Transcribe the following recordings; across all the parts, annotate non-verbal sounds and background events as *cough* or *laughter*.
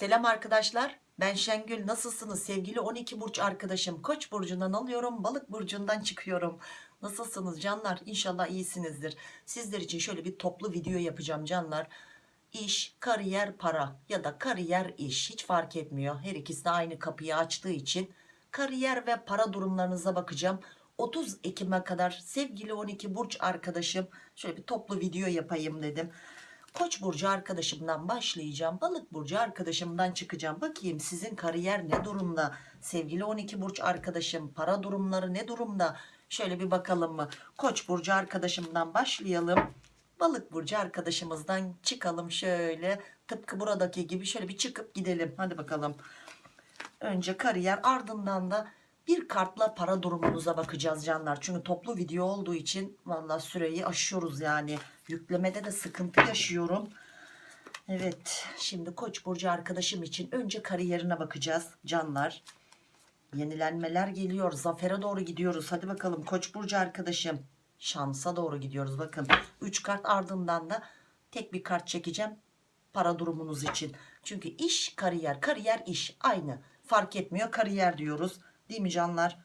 Selam arkadaşlar. Ben Şengül. Nasılsınız sevgili 12 burç arkadaşım? Koç burcundan alıyorum, balık burcundan çıkıyorum. Nasılsınız canlar? İnşallah iyisinizdir. Sizler için şöyle bir toplu video yapacağım canlar. İş, kariyer, para ya da kariyer, iş hiç fark etmiyor. Her ikisi de aynı kapıyı açtığı için kariyer ve para durumlarınıza bakacağım. 30 Ekim'e kadar sevgili 12 burç arkadaşım şöyle bir toplu video yapayım dedim. Koç burcu arkadaşımdan başlayacağım. Balık burcu arkadaşımdan çıkacağım. Bakayım sizin kariyer ne durumda? Sevgili 12 burç arkadaşım para durumları ne durumda? Şöyle bir bakalım mı? Koç burcu arkadaşımdan başlayalım. Balık burcu arkadaşımızdan çıkalım şöyle. Tıpkı buradaki gibi şöyle bir çıkıp gidelim. Hadi bakalım. Önce kariyer ardından da bir kartla para durumunuza bakacağız canlar. Çünkü toplu video olduğu için valla süreyi aşıyoruz yani. Yüklemede de sıkıntı yaşıyorum. Evet şimdi Koç burcu arkadaşım için önce kariyerine bakacağız canlar. Yenilenmeler geliyor. Zafere doğru gidiyoruz. Hadi bakalım Koç burcu arkadaşım. Şansa doğru gidiyoruz. Bakın 3 kart ardından da tek bir kart çekeceğim para durumunuz için. Çünkü iş kariyer, kariyer iş aynı. Fark etmiyor kariyer diyoruz. Değil mi canlar?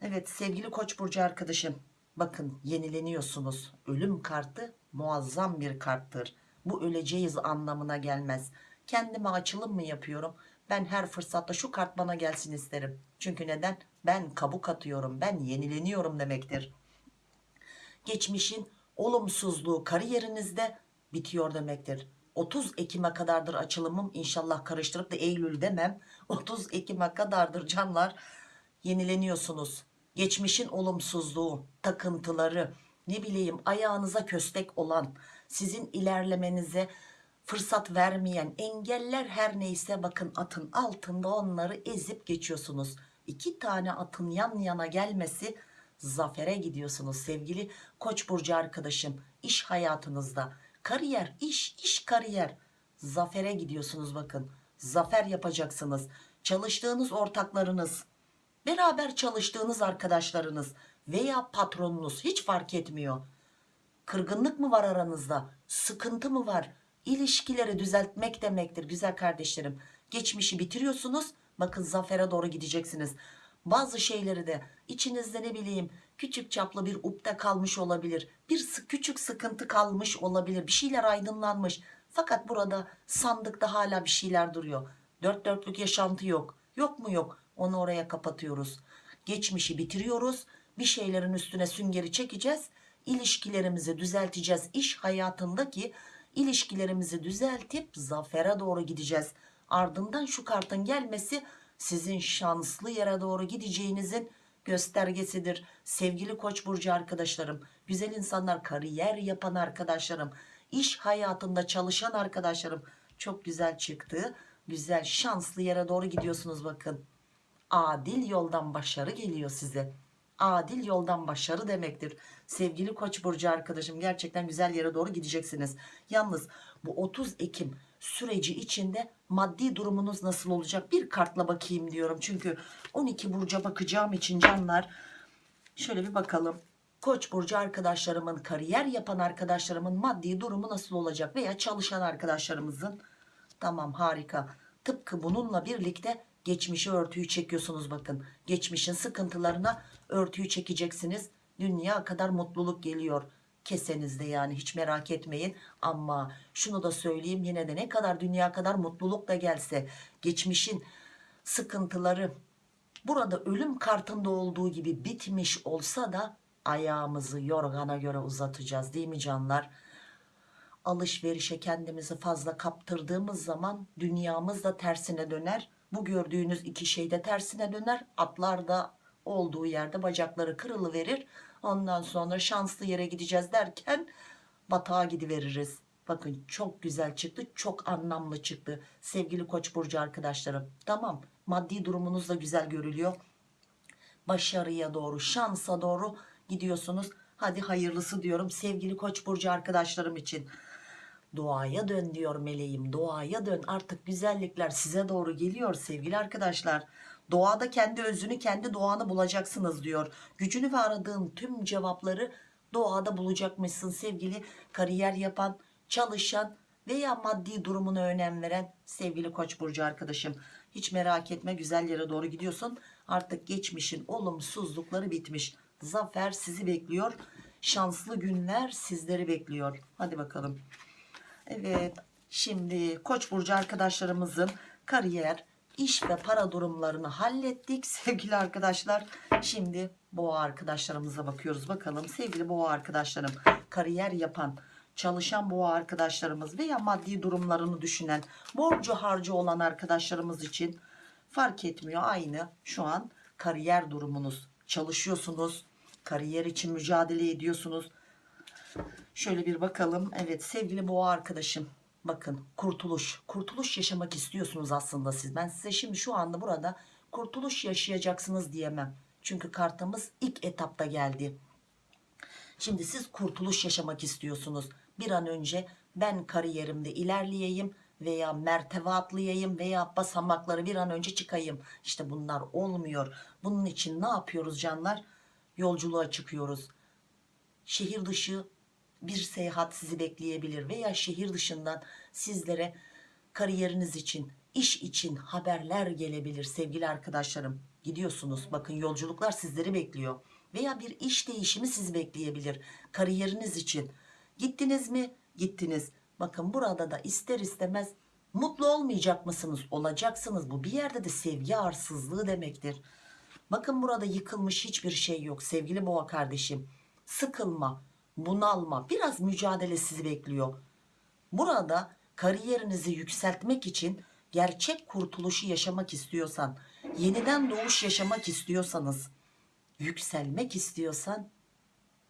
Evet sevgili Koç burcu arkadaşım. Bakın yenileniyorsunuz. Ölüm kartı muazzam bir karttır. Bu öleceğiz anlamına gelmez. Kendime açılım mı yapıyorum? Ben her fırsatta şu kart bana gelsin isterim. Çünkü neden? Ben kabuk atıyorum. Ben yenileniyorum demektir. Geçmişin olumsuzluğu kariyerinizde bitiyor demektir. 30 Ekim'e kadardır açılımım. İnşallah karıştırıp da Eylül demem. *laughs* 30 Ekim'e kadardır canlar. Yenileniyorsunuz. Geçmişin olumsuzluğu, takıntıları, ne bileyim ayağınıza köstek olan, sizin ilerlemenize fırsat vermeyen engeller her neyse bakın atın altında onları ezip geçiyorsunuz. İki tane atın yan yana gelmesi zafere gidiyorsunuz sevgili koç burcu arkadaşım. İş hayatınızda kariyer iş iş kariyer. Zafere gidiyorsunuz bakın. Zafer yapacaksınız. Çalıştığınız ortaklarınız beraber çalıştığınız arkadaşlarınız veya patronunuz hiç fark etmiyor. Kırgınlık mı var aranızda? Sıkıntı mı var? İlişkileri düzeltmek demektir güzel kardeşlerim. Geçmişi bitiriyorsunuz bakın zafere doğru gideceksiniz. Bazı şeyleri de içinizde ne bileyim küçük çaplı bir upta kalmış olabilir bir küçük sıkıntı kalmış olabilir bir şeyler aydınlanmış. Fakat burada sandıkta hala bir şeyler duruyor. Dört dörtlük yaşantı yok. Yok mu yok? Onu oraya kapatıyoruz. Geçmişi bitiriyoruz bir şeylerin üstüne süngeri çekeceğiz ilişkilerimizi düzelteceğiz iş hayatındaki ilişkilerimizi düzeltip zafere doğru gideceğiz. Ardından şu kartın gelmesi sizin şanslı yere doğru gideceğinizin göstergesidir. Sevgili koç burcu arkadaşlarım güzel insanlar kariyer yapan arkadaşlarım iş hayatında çalışan arkadaşlarım çok güzel çıktı. Güzel şanslı yere doğru gidiyorsunuz bakın. Adil yoldan başarı geliyor size adil yoldan başarı demektir. Sevgili koç burcu arkadaşım gerçekten güzel yere doğru gideceksiniz. Yalnız bu 30 Ekim süreci içinde maddi durumunuz nasıl olacak? Bir kartla bakayım diyorum. Çünkü 12 burca bakacağım için canlar şöyle bir bakalım. Koç burcu arkadaşlarımın kariyer yapan arkadaşlarımın maddi durumu nasıl olacak? Veya çalışan arkadaşlarımızın? Tamam harika. Tıpkı bununla birlikte geçmişi örtüyü çekiyorsunuz bakın. Geçmişin sıkıntılarına örtüyü çekeceksiniz. Dünya kadar mutluluk geliyor. Kesenizde yani hiç merak etmeyin. Ama şunu da söyleyeyim yine de ne kadar dünya kadar mutluluk da gelse geçmişin sıkıntıları burada ölüm kartında olduğu gibi bitmiş olsa da ayağımızı yorgana göre uzatacağız değil mi canlar? Alışverişe kendimizi fazla kaptırdığımız zaman dünyamız da tersine döner. Bu gördüğünüz iki şey de tersine döner. Atlar da olduğu yerde bacakları kırılıverir. Ondan sonra şanslı yere gideceğiz derken batağa gidiveririz. Bakın çok güzel çıktı çok anlamlı çıktı. Sevgili koç burcu arkadaşlarım tamam maddi durumunuz da güzel görülüyor. Başarıya doğru şansa doğru gidiyorsunuz. Hadi hayırlısı diyorum sevgili koç burcu arkadaşlarım için. Doğaya dön diyor meleğim doğaya dön. Artık güzellikler size doğru geliyor sevgili arkadaşlar doğada kendi özünü kendi doğanı bulacaksınız diyor. Gücünü ve aradığın tüm cevapları doğada bulacakmışsın sevgili kariyer yapan çalışan veya maddi durumuna önem veren sevgili koç burcu arkadaşım. Hiç merak etme güzel yere doğru gidiyorsun. Artık geçmişin olumsuzlukları bitmiş. Zafer sizi bekliyor şanslı günler sizleri bekliyor. Hadi bakalım. Evet şimdi koç burcu arkadaşlarımızın kariyer iş ve para durumlarını hallettik. *laughs* Sevgili arkadaşlar şimdi boğa arkadaşlarımıza bakıyoruz. Bakalım sevgili boğa arkadaşlarım kariyer yapan çalışan boğa arkadaşlarımız veya maddi durumlarını düşünen borcu harcı olan arkadaşlarımız için fark etmiyor. Aynı şu an kariyer durumunuz. Çalışıyorsunuz kariyer için mücadele ediyorsunuz. Şöyle bir bakalım. Evet sevgili boğa arkadaşım bakın kurtuluş kurtuluş yaşamak istiyorsunuz aslında siz ben size şimdi şu anda burada kurtuluş yaşayacaksınız diyemem çünkü kartımız ilk etapta geldi Şimdi siz kurtuluş yaşamak istiyorsunuz. Bir an önce ben kariyerimde ilerleyeyim veya mertebe atlayayım veya basamakları bir an önce çıkayım. İşte bunlar olmuyor. Bunun için ne yapıyoruz canlar? Yolculuğa çıkıyoruz. Şehir dışı bir seyahat sizi bekleyebilir veya şehir dışından sizlere kariyeriniz için, iş için haberler gelebilir sevgili arkadaşlarım. Gidiyorsunuz bakın yolculuklar sizleri bekliyor veya bir iş değişimi sizi bekleyebilir kariyeriniz için. Gittiniz mi? Gittiniz. Bakın burada da ister istemez mutlu olmayacak mısınız? Olacaksınız. Bu bir yerde de sevgi arsızlığı demektir. Bakın burada yıkılmış hiçbir şey yok sevgili boğa kardeşim. Sıkılma, bunalma, biraz mücadele sizi bekliyor. Burada kariyerinizi yükseltmek için gerçek kurtuluşu yaşamak istiyorsan, yeniden doğuş yaşamak istiyorsanız, yükselmek istiyorsan,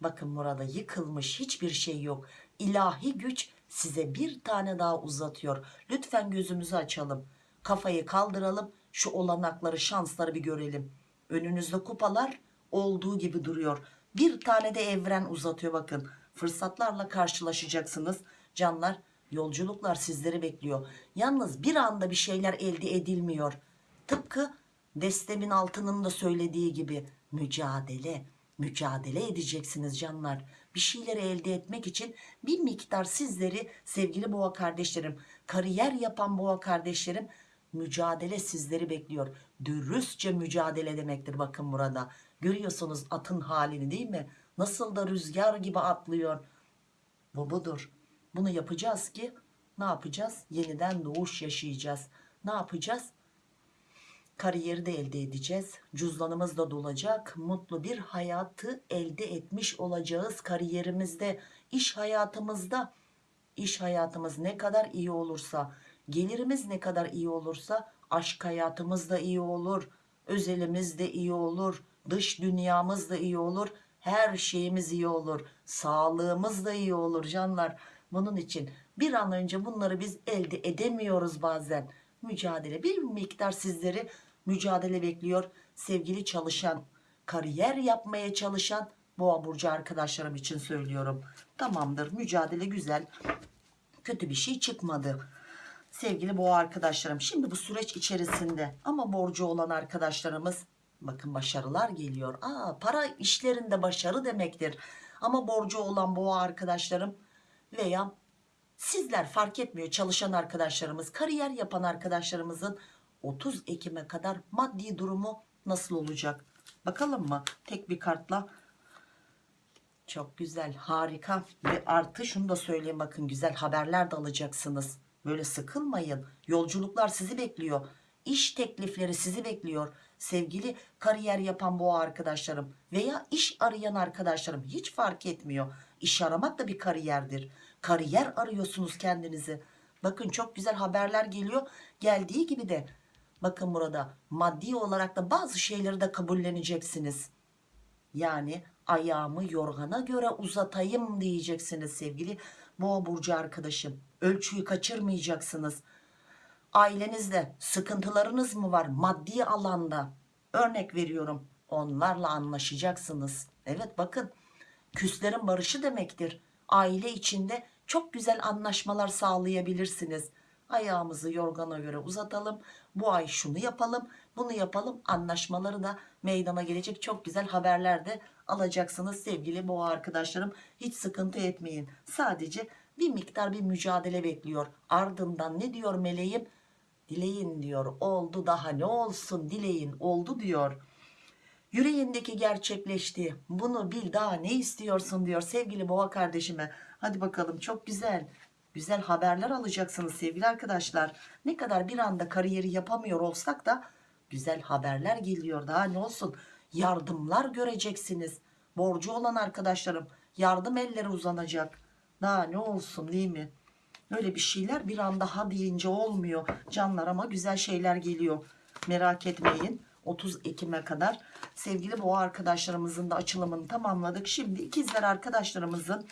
bakın burada yıkılmış hiçbir şey yok. İlahi güç size bir tane daha uzatıyor. Lütfen gözümüzü açalım. Kafayı kaldıralım. Şu olanakları, şansları bir görelim. Önünüzde kupalar olduğu gibi duruyor. Bir tane de evren uzatıyor bakın. Fırsatlarla karşılaşacaksınız. Canlar yolculuklar sizleri bekliyor. Yalnız bir anda bir şeyler elde edilmiyor. Tıpkı destemin altının da söylediği gibi mücadele. Mücadele edeceksiniz canlar. Bir şeyleri elde etmek için bir miktar sizleri sevgili boğa kardeşlerim, kariyer yapan boğa kardeşlerim mücadele sizleri bekliyor. Dürüstçe mücadele demektir bakın burada. Görüyorsunuz atın halini değil mi? Nasıl da rüzgar gibi atlıyor. Bu budur. Bunu yapacağız ki ne yapacağız? Yeniden doğuş yaşayacağız. Ne yapacağız? Kariyeri de elde edeceğiz. Cüzdanımız da dolacak. Mutlu bir hayatı elde etmiş olacağız kariyerimizde, iş hayatımızda. İş hayatımız ne kadar iyi olursa, gelirimiz ne kadar iyi olursa aşk hayatımız da iyi olur. Özelimiz de iyi olur. Dış dünyamız da iyi olur. Her şeyimiz iyi olur. Sağlığımız da iyi olur canlar. Bunun için bir an önce bunları biz elde edemiyoruz bazen. Mücadele bir miktar sizleri mücadele bekliyor. Sevgili çalışan, kariyer yapmaya çalışan boğa burcu arkadaşlarım için söylüyorum. Tamamdır mücadele güzel. Kötü bir şey çıkmadı. Sevgili boğa arkadaşlarım şimdi bu süreç içerisinde ama borcu olan arkadaşlarımız bakın başarılar geliyor. Aa, para işlerinde başarı demektir. Ama borcu olan boğa arkadaşlarım veya sizler fark etmiyor çalışan arkadaşlarımız, kariyer yapan arkadaşlarımızın 30 Ekim'e kadar maddi durumu nasıl olacak? Bakalım mı? Tek bir kartla. Çok güzel, harika ve artı şunu da söyleyeyim bakın güzel haberler de alacaksınız. Böyle sıkılmayın. Yolculuklar sizi bekliyor. İş teklifleri sizi bekliyor. Sevgili kariyer yapan boğa arkadaşlarım veya iş arayan arkadaşlarım hiç fark etmiyor. İş aramak da bir kariyerdir. Kariyer arıyorsunuz kendinizi. Bakın çok güzel haberler geliyor. Geldiği gibi de bakın burada maddi olarak da bazı şeyleri de kabulleneceksiniz. Yani ayağımı yorgana göre uzatayım diyeceksiniz sevgili boğa burcu arkadaşım. Ölçüyü kaçırmayacaksınız. Ailenizde sıkıntılarınız mı var maddi alanda? Örnek veriyorum. Onlarla anlaşacaksınız. Evet bakın küslerin barışı demektir. Aile içinde çok güzel anlaşmalar sağlayabilirsiniz. Ayağımızı yorgana göre uzatalım. Bu ay şunu yapalım, bunu yapalım. Anlaşmaları da meydana gelecek çok güzel haberler de alacaksınız sevgili boğa arkadaşlarım. Hiç sıkıntı etmeyin. Sadece bir miktar bir mücadele bekliyor. Ardından ne diyor meleğim? Dileyin diyor. Oldu daha ne olsun dileyin oldu diyor. Yüreğindeki gerçekleşti. Bunu bil daha ne istiyorsun diyor sevgili boğa kardeşime. Hadi bakalım çok güzel. Güzel haberler alacaksınız sevgili arkadaşlar. Ne kadar bir anda kariyeri yapamıyor olsak da güzel haberler geliyor. Daha ne olsun? Yardımlar göreceksiniz. Borcu olan arkadaşlarım yardım elleri uzanacak. Daha ne olsun değil mi? Öyle bir şeyler bir anda ha deyince olmuyor canlar ama güzel şeyler geliyor. Merak etmeyin. 30 Ekim'e kadar sevgili boğa arkadaşlarımızın da açılımını tamamladık. Şimdi ikizler arkadaşlarımızın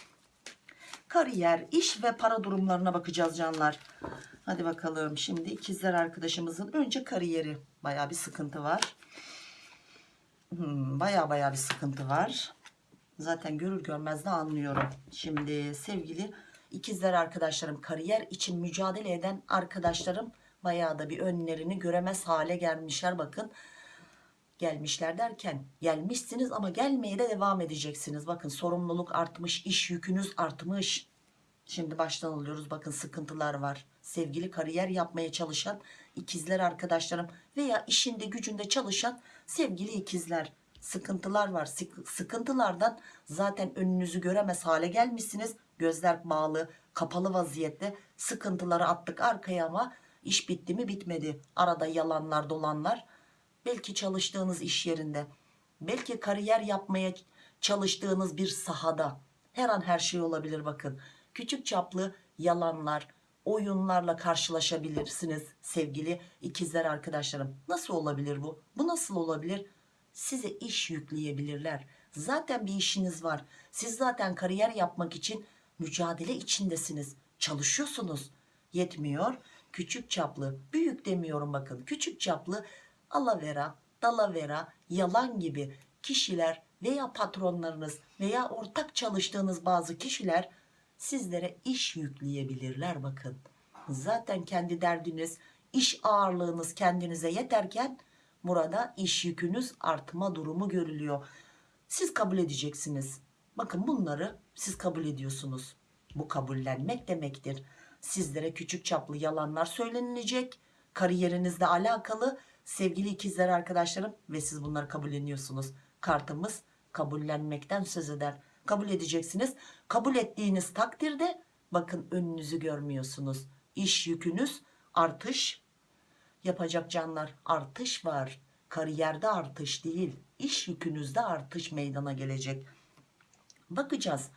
kariyer, iş ve para durumlarına bakacağız canlar. Hadi bakalım şimdi ikizler arkadaşımızın önce kariyeri baya bir sıkıntı var. Hmm, baya baya bir sıkıntı var. Zaten görür görmez de anlıyorum. Şimdi sevgili ikizler arkadaşlarım kariyer için mücadele eden arkadaşlarım bayağı da bir önlerini göremez hale gelmişler bakın. Gelmişler derken gelmişsiniz ama gelmeye de devam edeceksiniz. Bakın sorumluluk artmış, iş yükünüz artmış. Şimdi baştan alıyoruz. Bakın sıkıntılar var. Sevgili kariyer yapmaya çalışan ikizler arkadaşlarım veya işinde gücünde çalışan sevgili ikizler. Sıkıntılar var. Sık- Sıkıntılardan zaten önünüzü göremez hale gelmişsiniz. Gözler bağlı, kapalı vaziyette sıkıntıları attık arkaya ama iş bitti mi bitmedi. Arada yalanlar dolanlar. Belki çalıştığınız iş yerinde, belki kariyer yapmaya çalıştığınız bir sahada her an her şey olabilir bakın. Küçük çaplı yalanlar, oyunlarla karşılaşabilirsiniz sevgili ikizler arkadaşlarım. Nasıl olabilir bu? Bu nasıl olabilir? Size iş yükleyebilirler. Zaten bir işiniz var. Siz zaten kariyer yapmak için mücadele içindesiniz. Çalışıyorsunuz. Yetmiyor. Küçük çaplı, büyük demiyorum bakın. Küçük çaplı alavera, dalavera, yalan gibi kişiler veya patronlarınız veya ortak çalıştığınız bazı kişiler sizlere iş yükleyebilirler bakın. Zaten kendi derdiniz, iş ağırlığınız kendinize yeterken burada iş yükünüz artma durumu görülüyor. Siz kabul edeceksiniz. Bakın bunları siz kabul ediyorsunuz. Bu kabullenmek demektir. Sizlere küçük çaplı yalanlar söylenilecek. Kariyerinizle alakalı sevgili ikizler arkadaşlarım ve siz bunları kabulleniyorsunuz. Kartımız kabullenmekten söz eder. Kabul edeceksiniz. Kabul ettiğiniz takdirde bakın önünüzü görmüyorsunuz. İş yükünüz artış yapacak canlar artış var. Kariyerde artış değil, iş yükünüzde artış meydana gelecek. Bakacağız.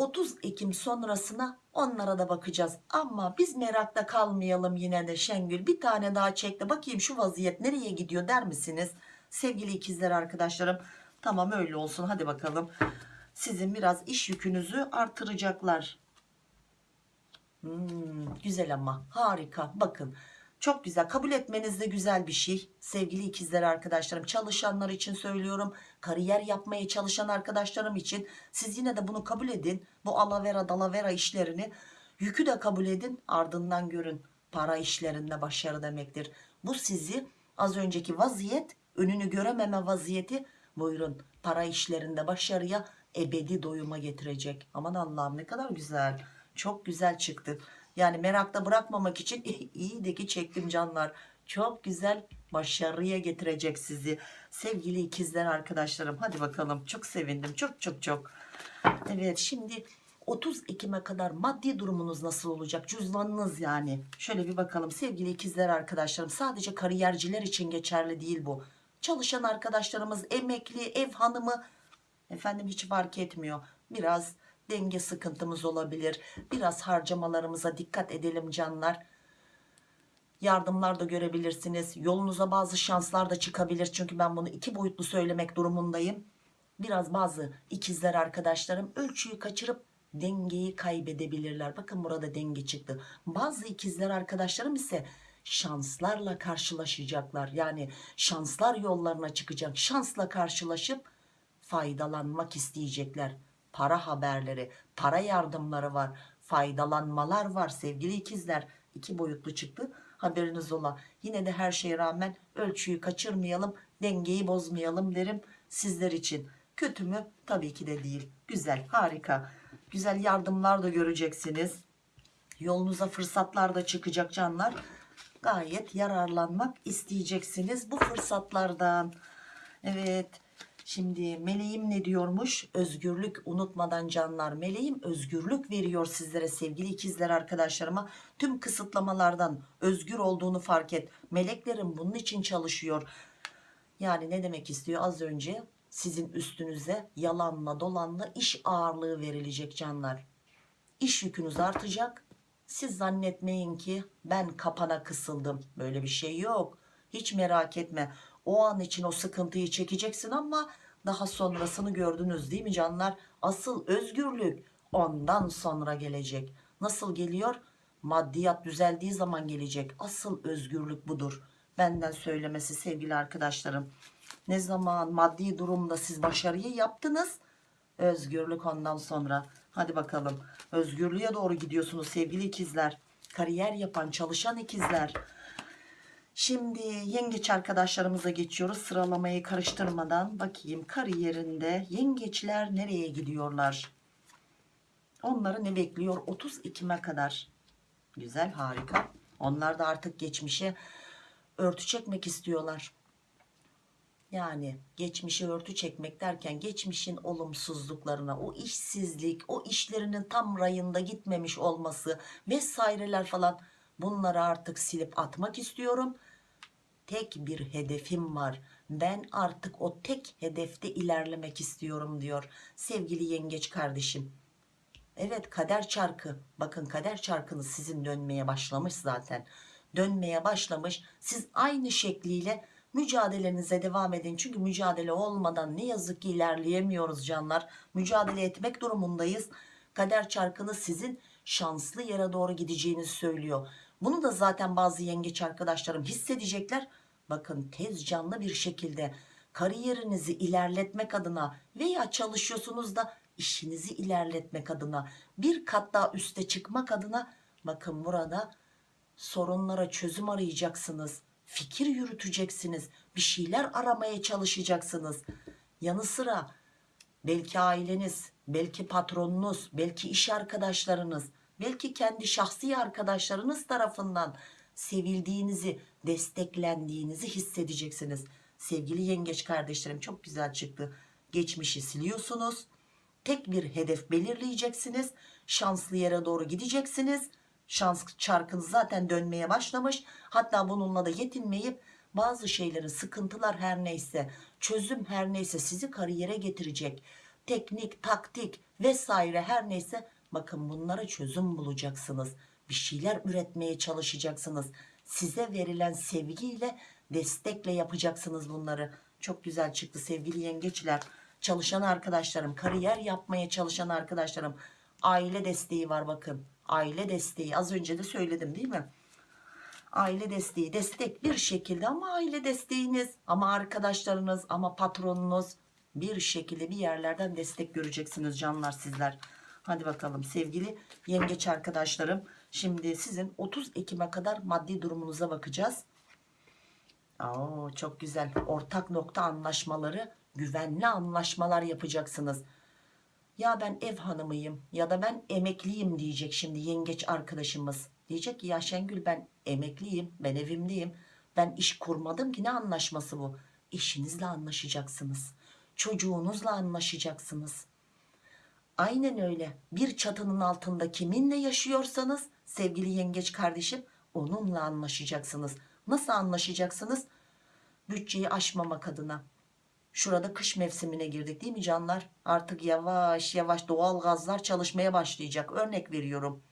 30 Ekim sonrasına onlara da bakacağız. Ama biz merakta kalmayalım yine de Şengül. Bir tane daha çekti. Bakayım şu vaziyet nereye gidiyor der misiniz? Sevgili ikizler arkadaşlarım. Tamam öyle olsun hadi bakalım. Sizin biraz iş yükünüzü artıracaklar. Hmm, güzel ama harika bakın çok güzel. Kabul etmeniz de güzel bir şey. Sevgili ikizler arkadaşlarım çalışanlar için söylüyorum. Kariyer yapmaya çalışan arkadaşlarım için siz yine de bunu kabul edin. Bu alavera dalavera işlerini yükü de kabul edin. Ardından görün para işlerinde başarı demektir. Bu sizi az önceki vaziyet önünü görememe vaziyeti buyurun. Para işlerinde başarıya ebedi doyuma getirecek. Aman Allah'ım ne kadar güzel. Çok güzel çıktı. Yani merakta bırakmamak için *laughs* iyi de ki çektim canlar. Çok güzel başarıya getirecek sizi. Sevgili ikizler arkadaşlarım. Hadi bakalım. Çok sevindim. Çok çok çok. Evet şimdi 30 Ekim'e kadar maddi durumunuz nasıl olacak? Cüzdanınız yani. Şöyle bir bakalım sevgili ikizler arkadaşlarım. Sadece kariyerciler için geçerli değil bu. Çalışan arkadaşlarımız, emekli, ev hanımı efendim hiç fark etmiyor. Biraz denge sıkıntımız olabilir. Biraz harcamalarımıza dikkat edelim canlar. Yardımlar da görebilirsiniz. Yolunuza bazı şanslar da çıkabilir. Çünkü ben bunu iki boyutlu söylemek durumundayım. Biraz bazı ikizler arkadaşlarım ölçüyü kaçırıp dengeyi kaybedebilirler. Bakın burada denge çıktı. Bazı ikizler arkadaşlarım ise şanslarla karşılaşacaklar. Yani şanslar yollarına çıkacak. Şansla karşılaşıp faydalanmak isteyecekler. Para haberleri, para yardımları var. Faydalanmalar var sevgili ikizler. İki boyutlu çıktı. Haberiniz ola. Yine de her şeye rağmen ölçüyü kaçırmayalım. Dengeyi bozmayalım derim sizler için. Kötü mü? Tabii ki de değil. Güzel, harika. Güzel yardımlar da göreceksiniz. Yolunuza fırsatlar da çıkacak canlar. Gayet yararlanmak isteyeceksiniz bu fırsatlardan. Evet. Şimdi meleğim ne diyormuş? Özgürlük unutmadan canlar. Meleğim özgürlük veriyor sizlere sevgili ikizler arkadaşlarıma. Tüm kısıtlamalardan özgür olduğunu fark et. Meleklerim bunun için çalışıyor. Yani ne demek istiyor? Az önce sizin üstünüze yalanla dolanla iş ağırlığı verilecek canlar. İş yükünüz artacak. Siz zannetmeyin ki ben kapana kısıldım. Böyle bir şey yok. Hiç merak etme. O an için o sıkıntıyı çekeceksin ama daha sonrasını gördünüz değil mi canlar? Asıl özgürlük ondan sonra gelecek. Nasıl geliyor? Maddiyat düzeldiği zaman gelecek. Asıl özgürlük budur. Benden söylemesi sevgili arkadaşlarım. Ne zaman maddi durumda siz başarıyı yaptınız? Özgürlük ondan sonra. Hadi bakalım. Özgürlüğe doğru gidiyorsunuz sevgili ikizler. Kariyer yapan, çalışan ikizler. Şimdi yengeç arkadaşlarımıza geçiyoruz. Sıralamayı karıştırmadan bakayım kariyerinde yengeçler nereye gidiyorlar? Onları ne bekliyor? 30 Ekim'e kadar. Güzel, harika. Onlar da artık geçmişe örtü çekmek istiyorlar. Yani geçmişe örtü çekmek derken geçmişin olumsuzluklarına, o işsizlik, o işlerinin tam rayında gitmemiş olması vesaireler falan bunları artık silip atmak istiyorum. Tek bir hedefim var. Ben artık o tek hedefte ilerlemek istiyorum diyor sevgili yengeç kardeşim. Evet kader çarkı. Bakın kader çarkınız sizin dönmeye başlamış zaten. Dönmeye başlamış. Siz aynı şekliyle mücadelenize devam edin. Çünkü mücadele olmadan ne yazık ki ilerleyemiyoruz canlar. Mücadele etmek durumundayız. Kader çarkınız sizin şanslı yere doğru gideceğinizi söylüyor. Bunu da zaten bazı yengeç arkadaşlarım hissedecekler. Bakın tez canlı bir şekilde kariyerinizi ilerletmek adına veya çalışıyorsunuz da işinizi ilerletmek adına bir kat daha üste çıkmak adına bakın burada sorunlara çözüm arayacaksınız fikir yürüteceksiniz bir şeyler aramaya çalışacaksınız. Yanı sıra belki aileniz belki patronunuz belki iş arkadaşlarınız belki kendi şahsi arkadaşlarınız tarafından sevildiğinizi desteklendiğinizi hissedeceksiniz. Sevgili yengeç kardeşlerim çok güzel çıktı. Geçmişi siliyorsunuz. Tek bir hedef belirleyeceksiniz. Şanslı yere doğru gideceksiniz. Şans çarkınız zaten dönmeye başlamış. Hatta bununla da yetinmeyip bazı şeylerin sıkıntılar her neyse çözüm her neyse sizi kariyere getirecek. Teknik taktik vesaire her neyse bakın bunlara çözüm bulacaksınız. Bir şeyler üretmeye çalışacaksınız size verilen sevgiyle destekle yapacaksınız bunları. Çok güzel çıktı sevgili yengeçler. Çalışan arkadaşlarım kariyer yapmaya çalışan arkadaşlarım. Aile desteği var bakın. Aile desteği. Az önce de söyledim değil mi? Aile desteği destek bir şekilde ama aile desteğiniz ama arkadaşlarınız ama patronunuz bir şekilde bir yerlerden destek göreceksiniz canlar sizler. Hadi bakalım sevgili yengeç arkadaşlarım şimdi sizin 30 Ekim'e kadar maddi durumunuza bakacağız. Oo, çok güzel. Ortak nokta anlaşmaları güvenli anlaşmalar yapacaksınız. Ya ben ev hanımıyım ya da ben emekliyim diyecek şimdi yengeç arkadaşımız. Diyecek ki ya Şengül ben emekliyim ben evimdeyim ben iş kurmadım ki ne anlaşması bu? Eşinizle anlaşacaksınız. Çocuğunuzla anlaşacaksınız. Aynen öyle. Bir çatının altında kiminle yaşıyorsanız sevgili yengeç kardeşim onunla anlaşacaksınız nasıl anlaşacaksınız bütçeyi aşmamak adına Şurada kış mevsimine girdik değil mi canlar? Artık yavaş yavaş doğal gazlar çalışmaya başlayacak. Örnek veriyorum.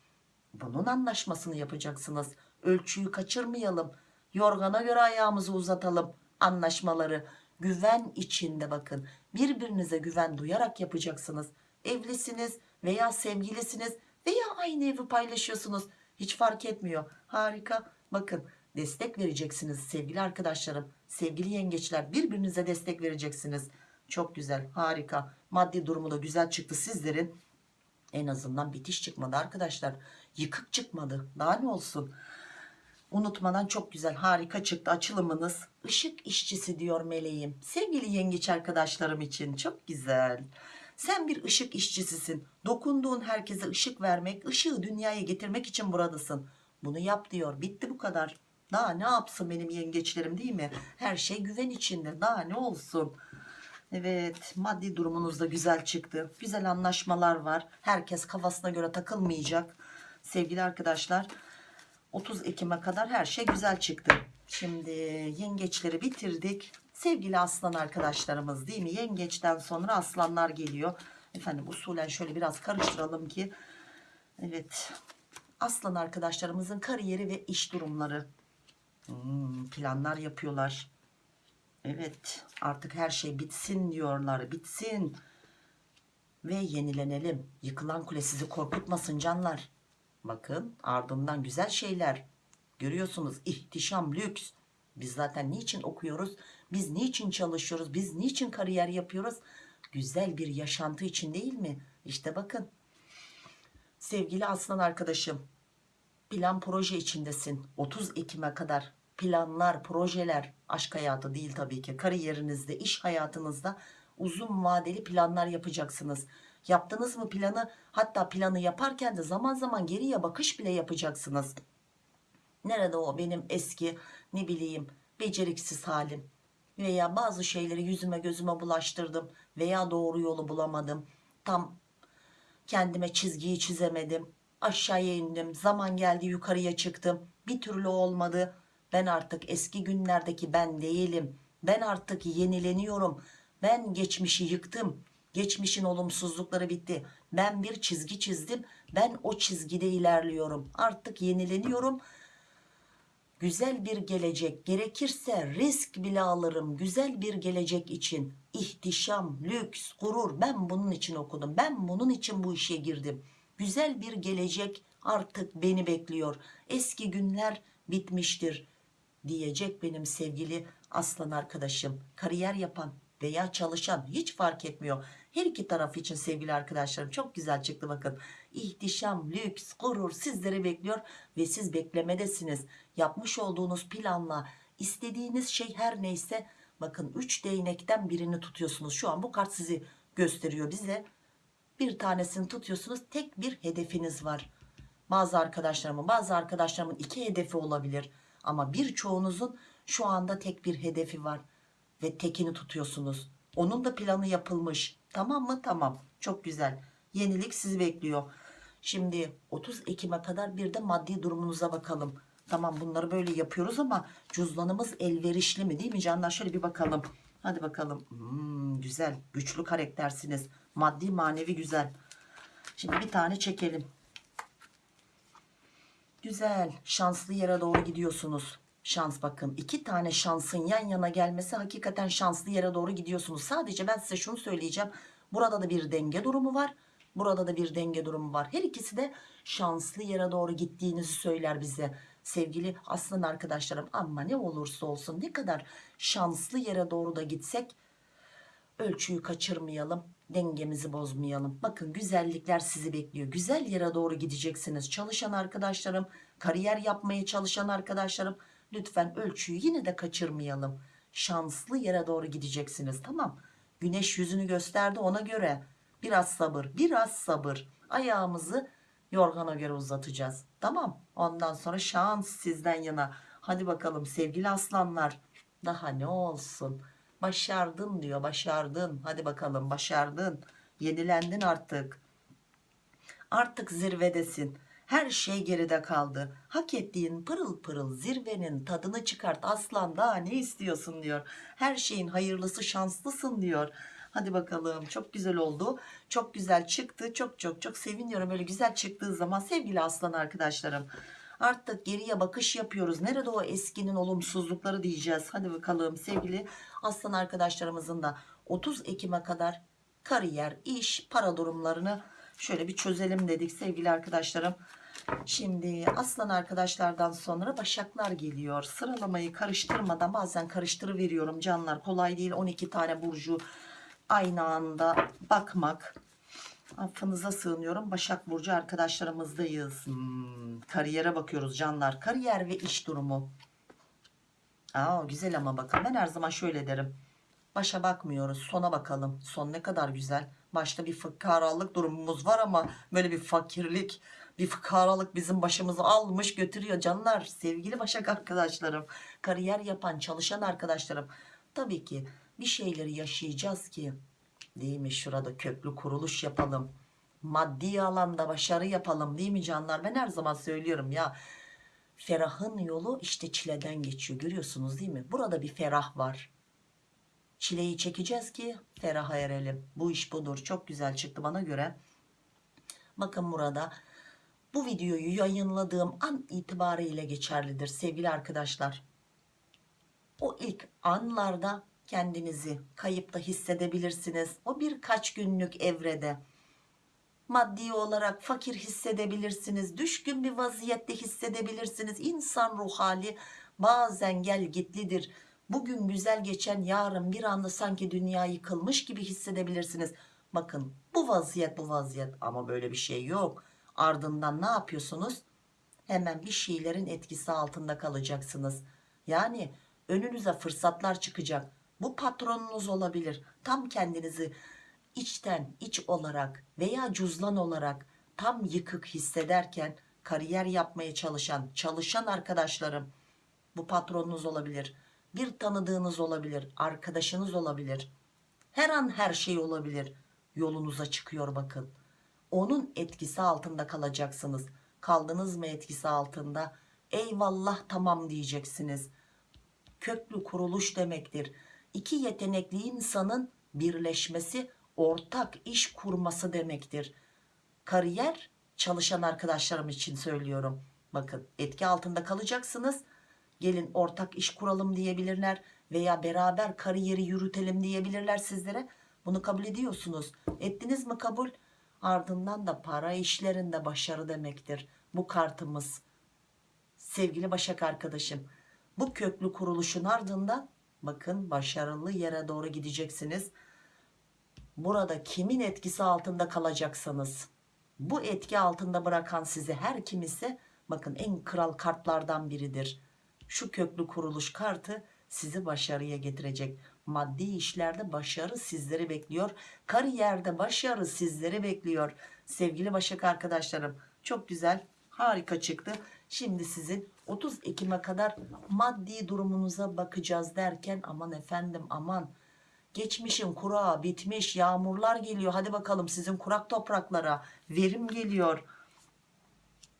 Bunun anlaşmasını yapacaksınız. Ölçüyü kaçırmayalım. Yorgana göre ayağımızı uzatalım. Anlaşmaları güven içinde bakın. Birbirinize güven duyarak yapacaksınız. Evlisiniz veya sevgilisiniz veya aynı evi paylaşıyorsunuz. Hiç fark etmiyor. Harika. Bakın destek vereceksiniz sevgili arkadaşlarım. Sevgili yengeçler birbirinize destek vereceksiniz. Çok güzel harika. Maddi durumu da güzel çıktı sizlerin. En azından bitiş çıkmadı arkadaşlar. Yıkık çıkmadı. Daha ne olsun? Unutmadan çok güzel harika çıktı açılımınız. Işık işçisi diyor meleğim. Sevgili yengeç arkadaşlarım için çok güzel Sen bir ışık işçisisin. Dokunduğun herkese ışık vermek, ışığı dünyaya getirmek için buradasın. Bunu yap diyor. Bitti bu kadar. Daha ne yapsın benim yengeçlerim değil mi? Her şey güven içinde. Daha ne olsun? Evet maddi durumunuz da güzel çıktı. Güzel anlaşmalar var. Herkes kafasına göre takılmayacak. Sevgili arkadaşlar 30 Ekim'e kadar her şey güzel çıktı. Şimdi yengeçleri bitirdik. Sevgili aslan arkadaşlarımız değil mi? Yengeçten sonra aslanlar geliyor. Efendim usulen şöyle biraz karıştıralım ki. Evet aslan arkadaşlarımızın kariyeri ve iş durumları. Hmm, planlar yapıyorlar. Evet artık her şey bitsin diyorlar bitsin ve yenilenelim. Yıkılan kule sizi korkutmasın canlar. Bakın ardından güzel şeyler görüyorsunuz ihtişam lüks. Biz zaten niçin okuyoruz? Biz niçin çalışıyoruz? Biz niçin kariyer yapıyoruz? Güzel bir yaşantı için değil mi? İşte bakın. Sevgili aslan arkadaşım plan proje içindesin 30 Ekim'e kadar planlar projeler aşk hayatı değil tabii ki kariyerinizde iş hayatınızda uzun vadeli planlar yapacaksınız yaptınız mı planı hatta planı yaparken de zaman zaman geriye bakış bile yapacaksınız nerede o benim eski ne bileyim beceriksiz halim veya bazı şeyleri yüzüme gözüme bulaştırdım veya doğru yolu bulamadım. Tam kendime çizgiyi çizemedim. Aşağıya indim zaman geldi yukarıya çıktım. Bir türlü olmadı. Ben artık eski günlerdeki ben değilim. Ben artık yenileniyorum. Ben geçmişi yıktım. Geçmişin olumsuzlukları bitti. Ben bir çizgi çizdim. Ben o çizgide ilerliyorum. Artık yenileniyorum güzel bir gelecek gerekirse risk bile alırım. Güzel bir gelecek için ihtişam lüks gurur. Ben bunun için okudum. Ben bunun için bu işe girdim. Güzel bir gelecek artık beni bekliyor. Eski günler bitmiştir diyecek benim sevgili aslan arkadaşım. Kariyer yapan veya çalışan hiç fark etmiyor. Her iki taraf için sevgili arkadaşlarım çok güzel çıktı bakın. İhtişam lüks gurur sizleri bekliyor ve siz beklemedesiniz yapmış olduğunuz planla istediğiniz şey her neyse bakın 3 değnekten birini tutuyorsunuz. Şu an bu kart sizi gösteriyor bize. Bir tanesini tutuyorsunuz tek bir hedefiniz var. Bazı arkadaşlarımın bazı arkadaşlarımın iki hedefi olabilir. Ama birçoğunuzun şu anda tek bir hedefi var ve tekini tutuyorsunuz. Onun da planı yapılmış. Tamam mı? Tamam. Çok güzel. Yenilik sizi bekliyor. Şimdi 30 Ekim'e kadar bir de maddi durumunuza bakalım tamam bunları böyle yapıyoruz ama cüzdanımız elverişli mi değil mi canlar şöyle bir bakalım hadi bakalım Hmm, güzel güçlü karaktersiniz maddi manevi güzel şimdi bir tane çekelim Güzel şanslı yere doğru gidiyorsunuz. Şans bakın iki tane şansın yan yana gelmesi hakikaten şanslı yere doğru gidiyorsunuz. Sadece ben size şunu söyleyeceğim. Burada da bir denge durumu var. Burada da bir denge durumu var. Her ikisi de şanslı yere doğru gittiğinizi söyler bize. Sevgili aslan arkadaşlarım ama ne olursa olsun ne kadar şanslı yere doğru da gitsek ölçüyü kaçırmayalım dengemizi bozmayalım. Bakın güzellikler sizi bekliyor. Güzel yere doğru gideceksiniz çalışan arkadaşlarım kariyer yapmaya çalışan arkadaşlarım. Lütfen ölçüyü yine de kaçırmayalım. Şanslı yere doğru gideceksiniz. Tamam güneş yüzünü gösterdi ona göre. Biraz sabır biraz sabır. Ayağımızı yorgana göre uzatacağız. Tamam. Ondan sonra şans sizden yana. Hadi bakalım sevgili aslanlar. Daha ne olsun? Başardın diyor başardın. Hadi bakalım başardın. Yenilendin artık. Artık zirvedesin. Her şey geride kaldı. Hak ettiğin pırıl pırıl zirvenin tadını çıkart. Aslan daha ne istiyorsun diyor. Her şeyin hayırlısı şanslısın diyor hadi bakalım. Çok güzel oldu. Çok güzel çıktı. Çok çok çok seviniyorum. Öyle güzel çıktığı zaman sevgili aslan arkadaşlarım artık geriye bakış yapıyoruz. Nerede o eskinin olumsuzlukları diyeceğiz. Hadi bakalım sevgili aslan arkadaşlarımızın da 30 Ekim'e kadar kariyer iş para durumlarını şöyle bir çözelim dedik sevgili arkadaşlarım. Şimdi aslan arkadaşlardan sonra başaklar geliyor. Sıralamayı karıştırmadan bazen karıştırıveriyorum canlar. Kolay değil. 12 tane burcu aynı anda bakmak. Affınıza sığınıyorum. Başak Burcu arkadaşlarımızdayız. Hmm, kariyere bakıyoruz canlar. Kariyer ve iş durumu. Aa, güzel ama bakın ben her zaman şöyle derim. Başa bakmıyoruz sona bakalım. Son ne kadar güzel. Başta bir fıkaralık durumumuz var ama böyle bir fakirlik, bir fıkaralık bizim başımızı almış götürüyor canlar. Sevgili Başak arkadaşlarım, kariyer yapan, çalışan arkadaşlarım. Tabii ki bir şeyleri yaşayacağız ki değil mi? Şurada köklü kuruluş yapalım. Maddi alanda başarı yapalım değil mi canlar? Ben her zaman söylüyorum ya. Ferahın yolu işte çileden geçiyor. Görüyorsunuz değil mi? Burada bir ferah var. Çileyi çekeceğiz ki feraha erelim. Bu iş budur. Çok güzel çıktı bana göre. Bakın burada bu videoyu yayınladığım an itibariyle geçerlidir sevgili arkadaşlar. O ilk anlarda kendinizi kayıpta hissedebilirsiniz. O birkaç günlük evrede maddi olarak fakir hissedebilirsiniz. Düşkün bir vaziyette hissedebilirsiniz. İnsan ruh hali bazen gel gitlidir. Bugün güzel geçen yarın bir anda sanki dünya yıkılmış gibi hissedebilirsiniz. Bakın bu vaziyet bu vaziyet ama böyle bir şey yok. Ardından ne yapıyorsunuz? Hemen bir şeylerin etkisi altında kalacaksınız. Yani önünüze fırsatlar çıkacak. Bu patronunuz olabilir. Tam kendinizi içten iç olarak veya cüzlan olarak tam yıkık hissederken kariyer yapmaya çalışan, çalışan arkadaşlarım bu patronunuz olabilir. Bir tanıdığınız olabilir, arkadaşınız olabilir. Her an her şey olabilir. Yolunuza çıkıyor bakın. Onun etkisi altında kalacaksınız. Kaldınız mı etkisi altında? Eyvallah tamam diyeceksiniz. Köklü kuruluş demektir. İki yetenekli insanın birleşmesi, ortak iş kurması demektir. Kariyer çalışan arkadaşlarım için söylüyorum. Bakın etki altında kalacaksınız. Gelin ortak iş kuralım diyebilirler veya beraber kariyeri yürütelim diyebilirler sizlere. Bunu kabul ediyorsunuz. Ettiniz mi kabul? Ardından da para işlerinde başarı demektir. Bu kartımız. Sevgili Başak arkadaşım, bu köklü kuruluşun ardından bakın başarılı yere doğru gideceksiniz. Burada kimin etkisi altında kalacaksanız, bu etki altında bırakan sizi her kim ise bakın en kral kartlardan biridir. Şu köklü kuruluş kartı sizi başarıya getirecek. Maddi işlerde başarı sizleri bekliyor. Kariyerde başarı sizleri bekliyor. Sevgili Başak arkadaşlarım çok güzel harika çıktı. Şimdi sizin 30 Ekim'e kadar maddi durumunuza bakacağız derken aman efendim aman geçmişin kurağı bitmiş yağmurlar geliyor. Hadi bakalım sizin kurak topraklara verim geliyor.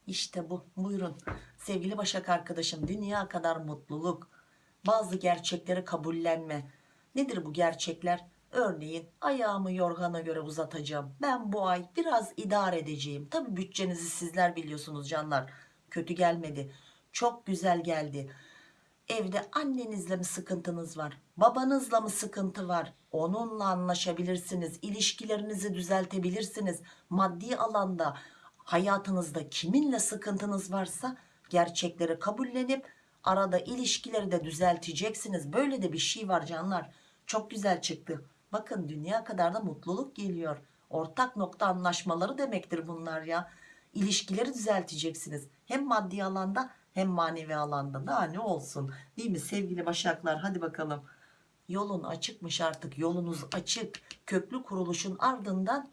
İşte bu. Buyurun. Sevgili Başak arkadaşım dünya kadar mutluluk bazı gerçekleri kabullenme. Nedir bu gerçekler? Örneğin ayağımı yorgana göre uzatacağım. Ben bu ay biraz idare edeceğim. Tabi bütçenizi sizler biliyorsunuz canlar. Kötü gelmedi çok güzel geldi evde annenizle mi sıkıntınız var babanızla mı sıkıntı var onunla anlaşabilirsiniz ilişkilerinizi düzeltebilirsiniz maddi alanda hayatınızda kiminle sıkıntınız varsa gerçekleri kabullenip arada ilişkileri de düzelteceksiniz. Böyle de bir şey var canlar. Çok güzel çıktı. Bakın dünya kadar da mutluluk geliyor. Ortak nokta anlaşmaları demektir bunlar ya. İlişkileri düzelteceksiniz. Hem maddi alanda hem manevi alanda. Daha ne olsun değil mi sevgili başaklar hadi bakalım. Yolun açıkmış artık yolunuz açık. Köklü kuruluşun ardından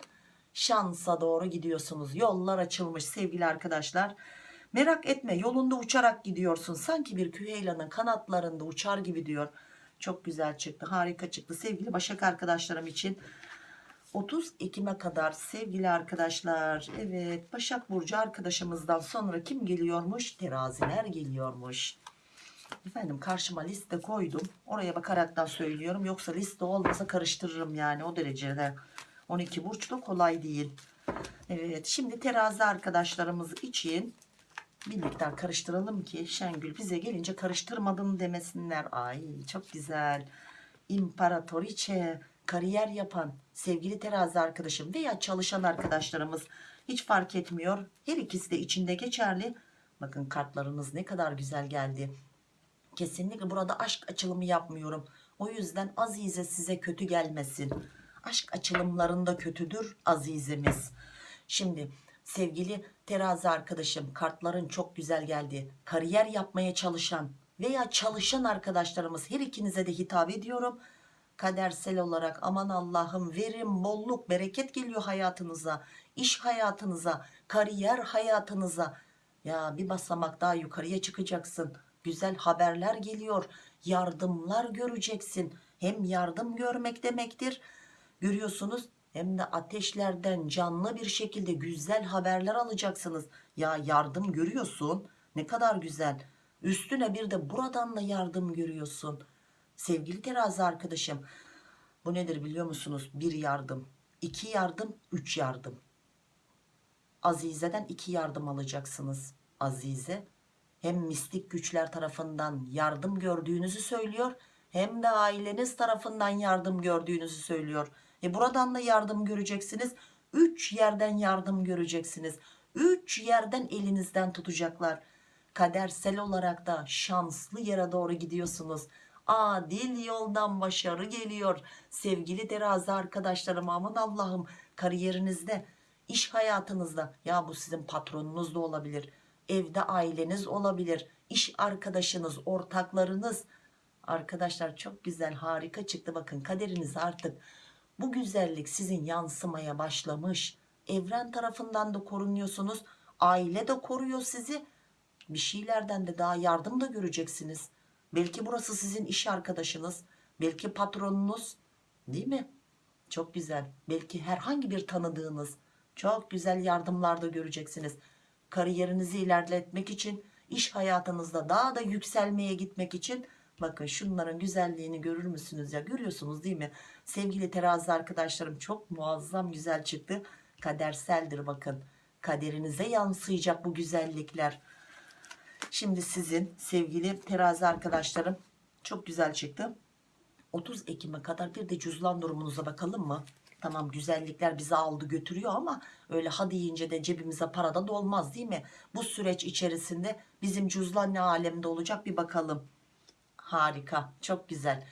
şansa doğru gidiyorsunuz. Yollar açılmış sevgili arkadaşlar. Merak etme yolunda uçarak gidiyorsun. Sanki bir küheylanın kanatlarında uçar gibi diyor. Çok güzel çıktı harika çıktı sevgili Başak arkadaşlarım için. 30 Ekim'e kadar sevgili arkadaşlar. Evet Başak Burcu arkadaşımızdan sonra kim geliyormuş? Teraziler geliyormuş. Efendim karşıma liste koydum. Oraya bakaraktan söylüyorum. Yoksa liste olmasa karıştırırım yani o derecede. 12 burç da kolay değil. Evet şimdi terazi arkadaşlarımız için bir miktar karıştıralım ki Şengül bize gelince karıştırmadın demesinler. Ay çok güzel. İmparatoriçe kariyer yapan sevgili terazi arkadaşım veya çalışan arkadaşlarımız hiç fark etmiyor. Her ikisi de içinde geçerli. Bakın kartlarınız ne kadar güzel geldi. Kesinlikle burada aşk açılımı yapmıyorum. O yüzden Azize size kötü gelmesin. Aşk açılımlarında kötüdür Azizemiz. Şimdi sevgili terazi arkadaşım kartların çok güzel geldi. Kariyer yapmaya çalışan veya çalışan arkadaşlarımız her ikinize de hitap ediyorum. Kadersel olarak aman Allah'ım verim bolluk bereket geliyor hayatınıza iş hayatınıza kariyer hayatınıza. Ya bir basamak daha yukarıya çıkacaksın. Güzel haberler geliyor yardımlar göreceksin. Hem yardım görmek demektir görüyorsunuz hem de ateşlerden canlı bir şekilde güzel haberler alacaksınız. Ya yardım görüyorsun ne kadar güzel. Üstüne bir de buradan da yardım görüyorsun sevgili terazi arkadaşım bu nedir biliyor musunuz? Bir yardım iki yardım üç yardım. Azize'den iki yardım alacaksınız Azize. Hem mistik güçler tarafından yardım gördüğünüzü söylüyor hem de aileniz tarafından yardım gördüğünüzü söylüyor. E buradan da yardım göreceksiniz. Üç yerden yardım göreceksiniz. Üç yerden elinizden tutacaklar. Kadersel olarak da şanslı yere doğru gidiyorsunuz adil yoldan başarı geliyor. Sevgili terazi arkadaşlarım aman Allah'ım kariyerinizde iş hayatınızda ya bu sizin patronunuz da olabilir evde aileniz olabilir iş arkadaşınız ortaklarınız. Arkadaşlar çok güzel harika çıktı. Bakın kaderiniz artık bu güzellik sizin yansımaya başlamış. Evren tarafından da korunuyorsunuz aile de koruyor sizi. Bir şeylerden de daha yardım da göreceksiniz belki burası sizin iş arkadaşınız. Belki patronunuz. Değil mi? Çok güzel. Belki herhangi bir tanıdığınız. Çok güzel yardımlar da göreceksiniz. Kariyerinizi ilerletmek için iş hayatınızda daha da yükselmeye gitmek için. Bakın şunların güzelliğini görür müsünüz ya? Görüyorsunuz değil mi? Sevgili terazi arkadaşlarım çok muazzam güzel çıktı. Kaderseldir bakın. Kaderinize yansıyacak bu güzellikler şimdi sizin sevgili terazi arkadaşlarım çok güzel çıktı 30 Ekim'e kadar bir de cüzdan durumunuza bakalım mı? Tamam güzellikler bizi aldı götürüyor ama öyle ha deyince de cebimize para da dolmaz değil mi? Bu süreç içerisinde bizim cüzdan ne alemde olacak bir bakalım. Harika çok güzel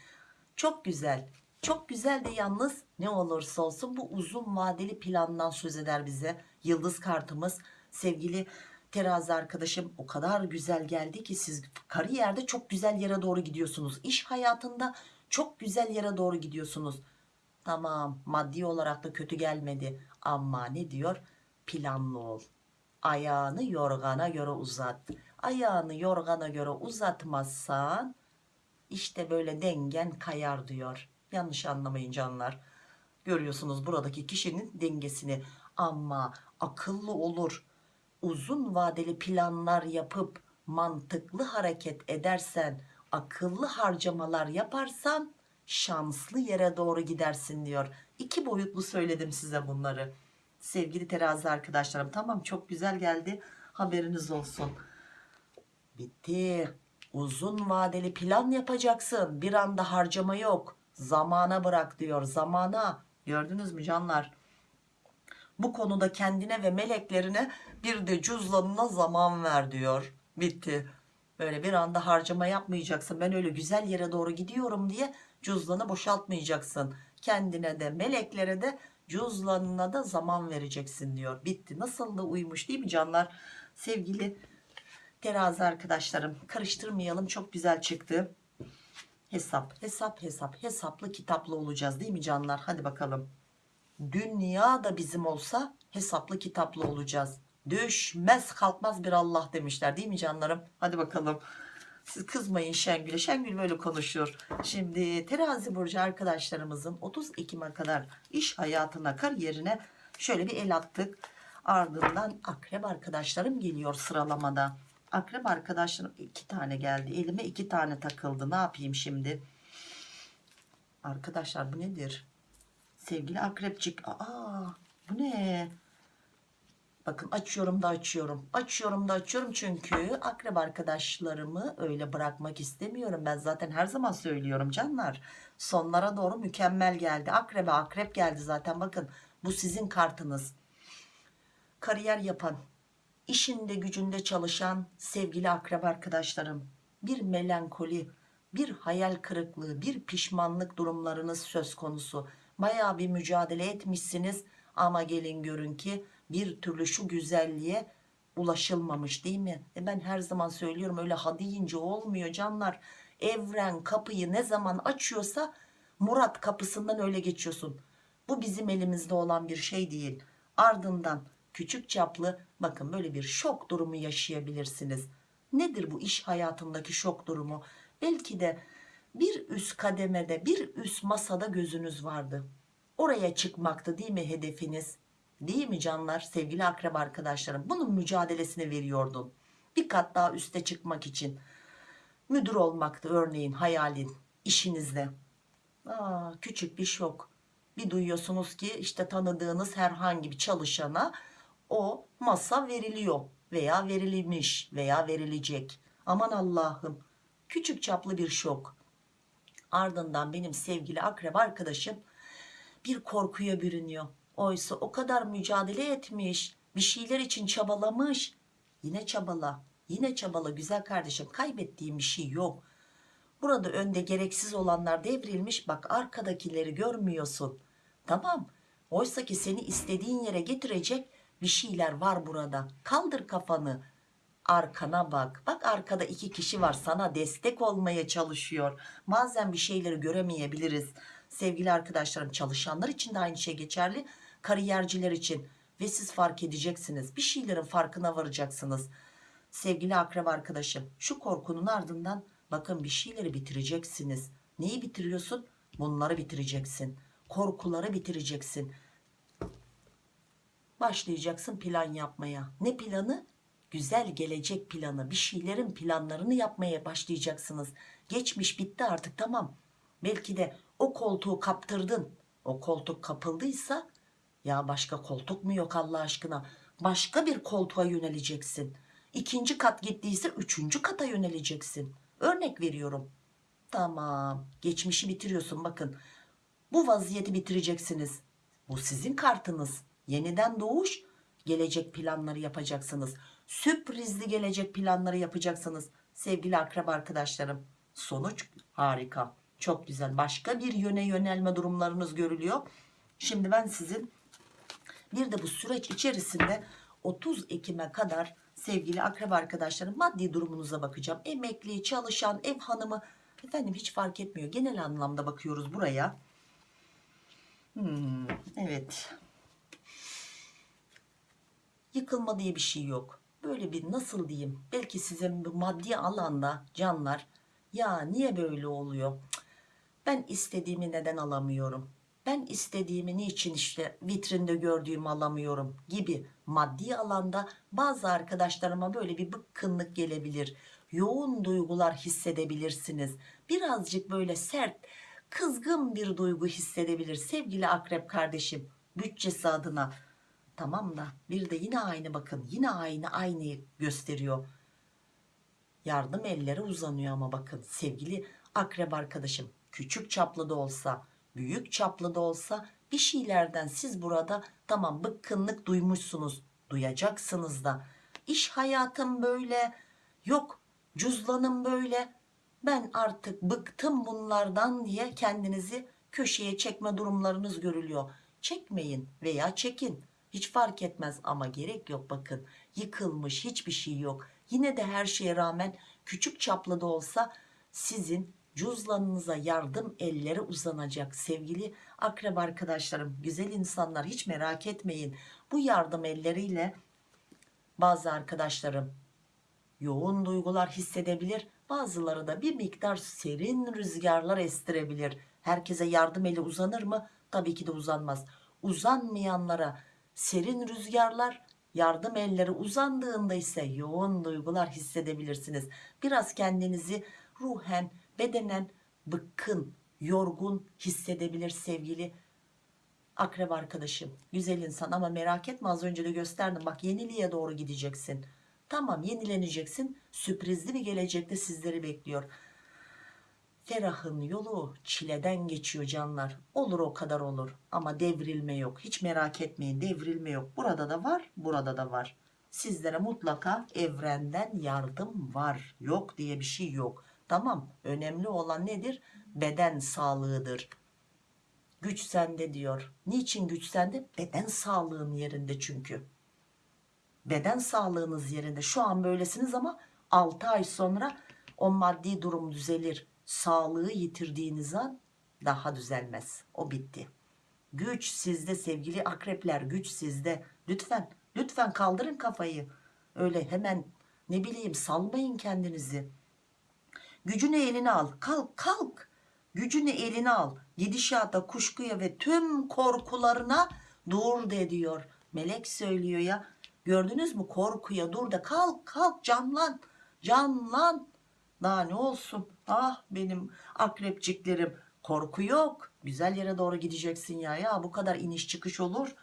çok güzel çok güzel de yalnız ne olursa olsun bu uzun vadeli plandan söz eder bize yıldız kartımız sevgili terazi arkadaşım o kadar güzel geldi ki siz kariyerde çok güzel yere doğru gidiyorsunuz. İş hayatında çok güzel yere doğru gidiyorsunuz. Tamam maddi olarak da kötü gelmedi ama ne diyor? Planlı ol. Ayağını yorgana göre uzat. Ayağını yorgana göre uzatmazsan işte böyle dengen kayar diyor. Yanlış anlamayın canlar. Görüyorsunuz buradaki kişinin dengesini. Ama akıllı olur uzun vadeli planlar yapıp mantıklı hareket edersen akıllı harcamalar yaparsan şanslı yere doğru gidersin diyor. İki boyutlu söyledim size bunları. Sevgili terazi arkadaşlarım tamam çok güzel geldi. Haberiniz olsun. Bitti. Uzun vadeli plan yapacaksın. Bir anda harcama yok. Zamana bırak diyor zamana. Gördünüz mü canlar bu konuda kendine ve meleklerine bir de cüzdanına zaman ver diyor. Bitti. Böyle bir anda harcama yapmayacaksın. Ben öyle güzel yere doğru gidiyorum diye cüzdanı boşaltmayacaksın. Kendine de meleklere de cüzdanına da zaman vereceksin diyor. Bitti. Nasıl da uymuş değil mi canlar? Sevgili terazi arkadaşlarım karıştırmayalım. Çok güzel çıktı. Hesap hesap hesap hesaplı kitaplı olacağız değil mi canlar? Hadi bakalım dünya da bizim olsa hesaplı kitaplı olacağız. Düşmez kalkmaz bir Allah demişler değil mi canlarım? Hadi bakalım. Siz kızmayın Şengül'e. Şengül böyle konuşuyor. Şimdi terazi burcu arkadaşlarımızın 30 Ekim'e kadar iş hayatına kariyerine şöyle bir el attık. Ardından akrep arkadaşlarım geliyor sıralamada. Akrep arkadaşlarım iki tane geldi. Elime iki tane takıldı. Ne yapayım şimdi? Arkadaşlar bu nedir sevgili akrepçik aa bu ne? Bakın açıyorum da açıyorum açıyorum da açıyorum çünkü akrep arkadaşlarımı öyle bırakmak istemiyorum. Ben zaten her zaman söylüyorum canlar sonlara doğru mükemmel geldi. Akrebe akrep geldi zaten bakın bu sizin kartınız. Kariyer yapan işinde gücünde çalışan sevgili akrep arkadaşlarım bir melankoli bir hayal kırıklığı bir pişmanlık durumlarınız söz konusu baya bir mücadele etmişsiniz ama gelin görün ki bir türlü şu güzelliğe ulaşılmamış değil mi e ben her zaman söylüyorum öyle ha deyince olmuyor canlar evren kapıyı ne zaman açıyorsa Murat kapısından öyle geçiyorsun. Bu bizim elimizde olan bir şey değil. Ardından küçük çaplı bakın böyle bir şok durumu yaşayabilirsiniz. Nedir bu iş hayatındaki şok durumu? Belki de bir üst kademede bir üst masada gözünüz vardı. Oraya çıkmaktı değil mi hedefiniz? Değil mi canlar sevgili akrep arkadaşlarım? Bunun mücadelesini veriyordun. Bir kat daha üste çıkmak için. Müdür olmaktı örneğin hayalin işinizde. Aa, küçük bir şok. Bir duyuyorsunuz ki işte tanıdığınız herhangi bir çalışana o masa veriliyor veya verilmiş veya verilecek. Aman Allah'ım küçük çaplı bir şok. Ardından benim sevgili akrep arkadaşım bir korkuya bürünüyor. Oysa o kadar mücadele etmiş, bir şeyler için çabalamış. Yine çabala, yine çabala güzel kardeşim. Kaybettiğim bir şey yok. Burada önde gereksiz olanlar devrilmiş. Bak arkadakileri görmüyorsun. Tamam. Oysa ki seni istediğin yere getirecek bir şeyler var burada. Kaldır kafanı. Arkana bak. Bak arkada iki kişi var sana destek olmaya çalışıyor. Bazen bir şeyleri göremeyebiliriz. Sevgili arkadaşlarım çalışanlar için de aynı şey geçerli. Kariyerciler için. Ve siz fark edeceksiniz. Bir şeylerin farkına varacaksınız. Sevgili akrep arkadaşım şu korkunun ardından bakın bir şeyleri bitireceksiniz. Neyi bitiriyorsun? Bunları bitireceksin. Korkuları bitireceksin. Başlayacaksın plan yapmaya. Ne planı? Güzel gelecek planı. Bir şeylerin planlarını yapmaya başlayacaksınız. Geçmiş bitti artık tamam. Belki de o koltuğu kaptırdın. O koltuk kapıldıysa ya başka koltuk mu yok Allah aşkına? Başka bir koltuğa yöneleceksin. İkinci kat gittiyse üçüncü kata yöneleceksin. Örnek veriyorum. Tamam. Geçmişi bitiriyorsun bakın. Bu vaziyeti bitireceksiniz. Bu sizin kartınız. Yeniden doğuş, gelecek planları yapacaksınız. Sürprizli gelecek planları yapacaksınız. Sevgili akrab arkadaşlarım. Sonuç harika. Çok güzel. Başka bir yöne yönelme durumlarınız görülüyor. Şimdi ben sizin bir de bu süreç içerisinde 30 Ekim'e kadar sevgili akrab arkadaşlarım maddi durumunuza bakacağım. Emekli, çalışan, ev hanımı efendim hiç fark etmiyor. Genel anlamda bakıyoruz buraya. Hmm, evet. Yıkılma diye bir şey yok. Böyle bir nasıl diyeyim belki size bu maddi alanda canlar ya niye böyle oluyor? Ben istediğimi neden alamıyorum? Ben istediğimi niçin işte vitrinde gördüğümü alamıyorum gibi maddi alanda bazı arkadaşlarıma böyle bir bıkkınlık gelebilir. Yoğun duygular hissedebilirsiniz. Birazcık böyle sert, kızgın bir duygu hissedebilir sevgili akrep kardeşim bütçesi adına. Tamam da bir de yine aynı bakın yine aynı aynıyı gösteriyor. Yardım elleri uzanıyor ama bakın sevgili akrep arkadaşım küçük çaplı da olsa büyük çaplı da olsa bir şeylerden siz burada tamam bıkkınlık duymuşsunuz duyacaksınız da. İş hayatım böyle yok cüzdanım böyle ben artık bıktım bunlardan diye kendinizi köşeye çekme durumlarınız görülüyor. Çekmeyin veya çekin hiç fark etmez ama gerek yok bakın. Yıkılmış hiçbir şey yok. Yine de her şeye rağmen küçük çaplı da olsa sizin cüzdanınıza yardım elleri uzanacak. Sevgili akrep arkadaşlarım güzel insanlar hiç merak etmeyin. Bu yardım elleriyle bazı arkadaşlarım yoğun duygular hissedebilir. Bazıları da bir miktar serin rüzgarlar estirebilir. Herkese yardım eli uzanır mı? Tabii ki de uzanmaz. Uzanmayanlara serin rüzgarlar yardım elleri uzandığında ise yoğun duygular hissedebilirsiniz. Biraz kendinizi ruhen bedenen bıkkın yorgun hissedebilir sevgili akrep arkadaşım. Güzel insan ama merak etme az önce de gösterdim. Bak yeniliğe doğru gideceksin. Tamam yenileneceksin. Sürprizli bir gelecekte sizleri bekliyor ferahın yolu çileden geçiyor canlar. Olur o kadar olur. Ama devrilme yok. Hiç merak etmeyin devrilme yok. Burada da var burada da var. Sizlere mutlaka evrenden yardım var. Yok diye bir şey yok. Tamam önemli olan nedir? Beden sağlığıdır. Güç sende diyor. Niçin güç sende? Beden sağlığın yerinde çünkü. Beden sağlığınız yerinde. Şu an böylesiniz ama 6 ay sonra o maddi durum düzelir sağlığı yitirdiğiniz an daha düzelmez. O bitti. Güç sizde sevgili akrepler güç sizde. Lütfen lütfen kaldırın kafayı. Öyle hemen ne bileyim salmayın kendinizi. Gücünü eline al. Kalk kalk. Gücünü eline al. Gidişata kuşkuya ve tüm korkularına dur de diyor melek söylüyor ya. Gördünüz mü? Korkuya dur da kalk kalk canlan. Canlan daha ne olsun? Ah benim akrepciklerim korku yok. Güzel yere doğru gideceksin ya. Ya bu kadar iniş çıkış olur.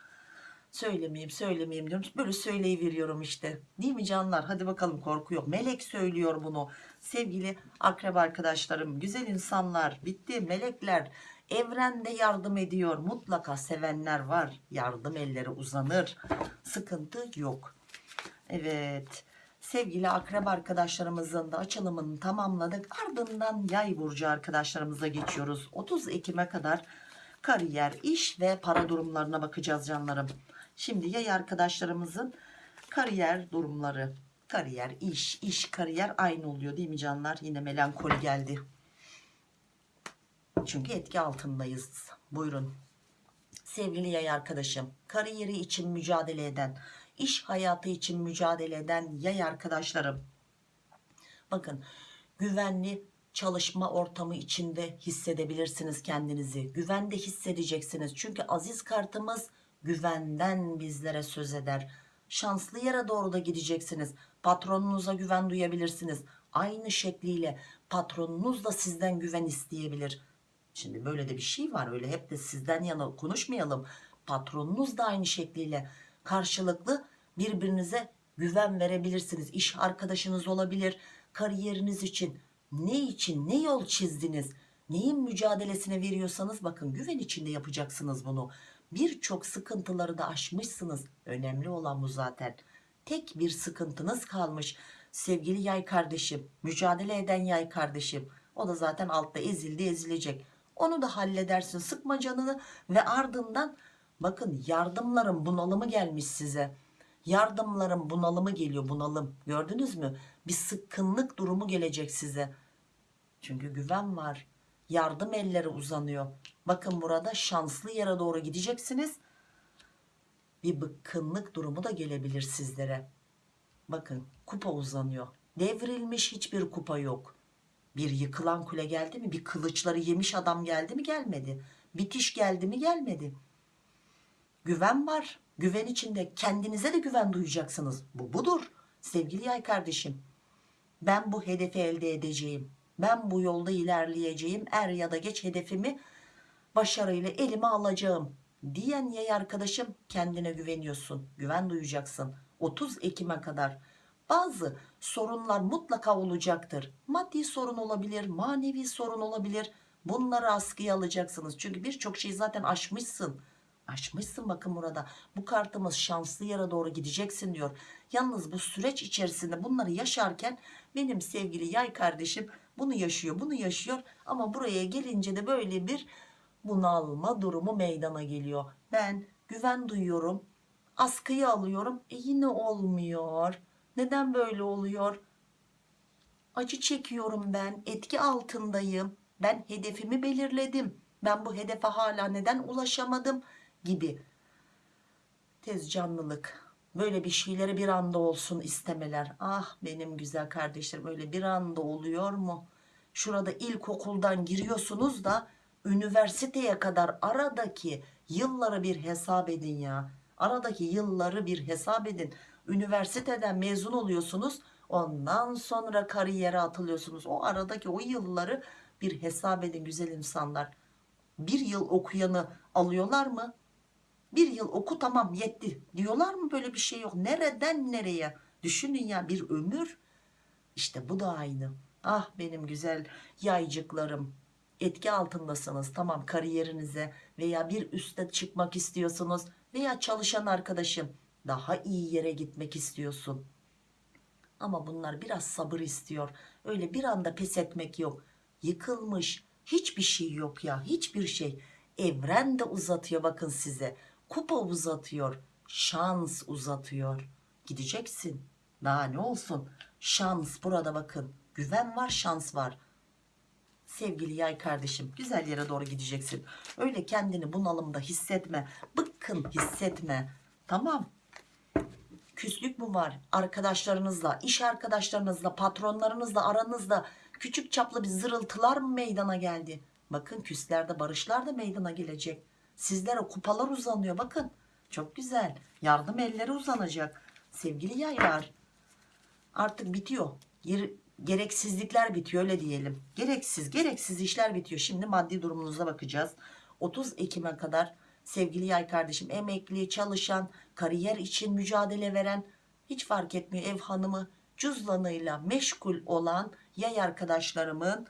Söylemeyeyim söylemeyeyim diyorum. Böyle söyleyiveriyorum işte. Değil mi canlar? Hadi bakalım korku yok. Melek söylüyor bunu. Sevgili akrep arkadaşlarım güzel insanlar bitti. Melekler evrende yardım ediyor. Mutlaka sevenler var. Yardım elleri uzanır. Sıkıntı yok. Evet sevgili akrep arkadaşlarımızın da açılımını tamamladık. Ardından yay burcu arkadaşlarımıza geçiyoruz. 30 Ekim'e kadar kariyer iş ve para durumlarına bakacağız canlarım. Şimdi yay arkadaşlarımızın kariyer durumları kariyer iş iş kariyer aynı oluyor değil mi canlar? Yine melankoli geldi. Çünkü etki altındayız. Buyurun. Sevgili yay arkadaşım kariyeri için mücadele eden iş hayatı için mücadele eden yay arkadaşlarım. Bakın güvenli çalışma ortamı içinde hissedebilirsiniz kendinizi. Güvende hissedeceksiniz. Çünkü aziz kartımız güvenden bizlere söz eder. Şanslı yere doğru da gideceksiniz. Patronunuza güven duyabilirsiniz. Aynı şekliyle patronunuz da sizden güven isteyebilir. Şimdi böyle de bir şey var öyle hep de sizden yana konuşmayalım. Patronunuz da aynı şekliyle karşılıklı birbirinize güven verebilirsiniz. İş arkadaşınız olabilir. Kariyeriniz için ne için ne yol çizdiniz? Neyin mücadelesine veriyorsanız bakın güven içinde yapacaksınız bunu. Birçok sıkıntıları da aşmışsınız. Önemli olan bu zaten. Tek bir sıkıntınız kalmış. Sevgili yay kardeşim mücadele eden yay kardeşim o da zaten altta ezildi ezilecek. Onu da halledersin. Sıkma canını ve ardından bakın yardımların bunalımı gelmiş size yardımların bunalımı geliyor bunalım. Gördünüz mü? Bir sıkkınlık durumu gelecek size. Çünkü güven var. Yardım elleri uzanıyor. Bakın burada şanslı yere doğru gideceksiniz. Bir bıkkınlık durumu da gelebilir sizlere. Bakın kupa uzanıyor. Devrilmiş hiçbir kupa yok. Bir yıkılan kule geldi mi bir kılıçları yemiş adam geldi mi gelmedi. Bitiş geldi mi gelmedi. Güven var güven içinde kendinize de güven duyacaksınız. Bu budur sevgili yay kardeşim. Ben bu hedefi elde edeceğim. Ben bu yolda ilerleyeceğim. Er ya da geç hedefimi başarıyla elime alacağım diyen yay arkadaşım kendine güveniyorsun. Güven duyacaksın. 30 Ekim'e kadar. Bazı sorunlar mutlaka olacaktır. Maddi sorun olabilir manevi sorun olabilir. Bunları askıya alacaksınız. Çünkü birçok şeyi zaten aşmışsın aşmışsın bakın burada. Bu kartımız şanslı yere doğru gideceksin diyor. Yalnız bu süreç içerisinde bunları yaşarken benim sevgili yay kardeşim bunu yaşıyor bunu yaşıyor. Ama buraya gelince de böyle bir bunalma durumu meydana geliyor. Ben güven duyuyorum askıyı alıyorum. E yine olmuyor. Neden böyle oluyor? Acı çekiyorum ben etki altındayım. Ben hedefimi belirledim. Ben bu hedefe hala neden ulaşamadım gibi. Tez canlılık. Böyle bir şeyleri bir anda olsun istemeler. Ah benim güzel kardeşlerim öyle bir anda oluyor mu? Şurada ilkokuldan giriyorsunuz da üniversiteye kadar aradaki yılları bir hesap edin ya. Aradaki yılları bir hesap edin. Üniversiteden mezun oluyorsunuz ondan sonra kariyere atılıyorsunuz. O aradaki o yılları bir hesap edin güzel insanlar. Bir yıl okuyanı alıyorlar mı bir yıl oku tamam yetti. Diyorlar mı böyle bir şey yok? Nereden nereye? Düşünün ya bir ömür. İşte bu da aynı. Ah benim güzel yaycıklarım. Etki altındasınız. Tamam kariyerinize veya bir üste çıkmak istiyorsunuz veya çalışan arkadaşım. Daha iyi yere gitmek istiyorsun. Ama bunlar biraz sabır istiyor. Öyle bir anda pes etmek yok. Yıkılmış. Hiçbir şey yok ya. Hiçbir şey. Evren de uzatıyor bakın size kupa uzatıyor şans uzatıyor gideceksin daha ne olsun şans burada bakın güven var şans var Sevgili yay kardeşim güzel yere doğru gideceksin. Öyle kendini bunalımda hissetme. Bıkkın hissetme. Tamam. Küslük mü var? Arkadaşlarınızla, iş arkadaşlarınızla, patronlarınızla aranızda küçük çaplı bir zırıltılar mı meydana geldi? Bakın küslerde barışlar da meydana gelecek. Sizlere kupalar uzanıyor bakın. Çok güzel. Yardım elleri uzanacak. Sevgili yaylar. Artık bitiyor. Ger- gereksizlikler bitiyor öyle diyelim. Gereksiz, gereksiz işler bitiyor. Şimdi maddi durumunuza bakacağız. 30 Ekim'e kadar sevgili yay kardeşim emekli, çalışan, kariyer için mücadele veren hiç fark etmiyor ev hanımı cüzdanıyla meşgul olan yay arkadaşlarımın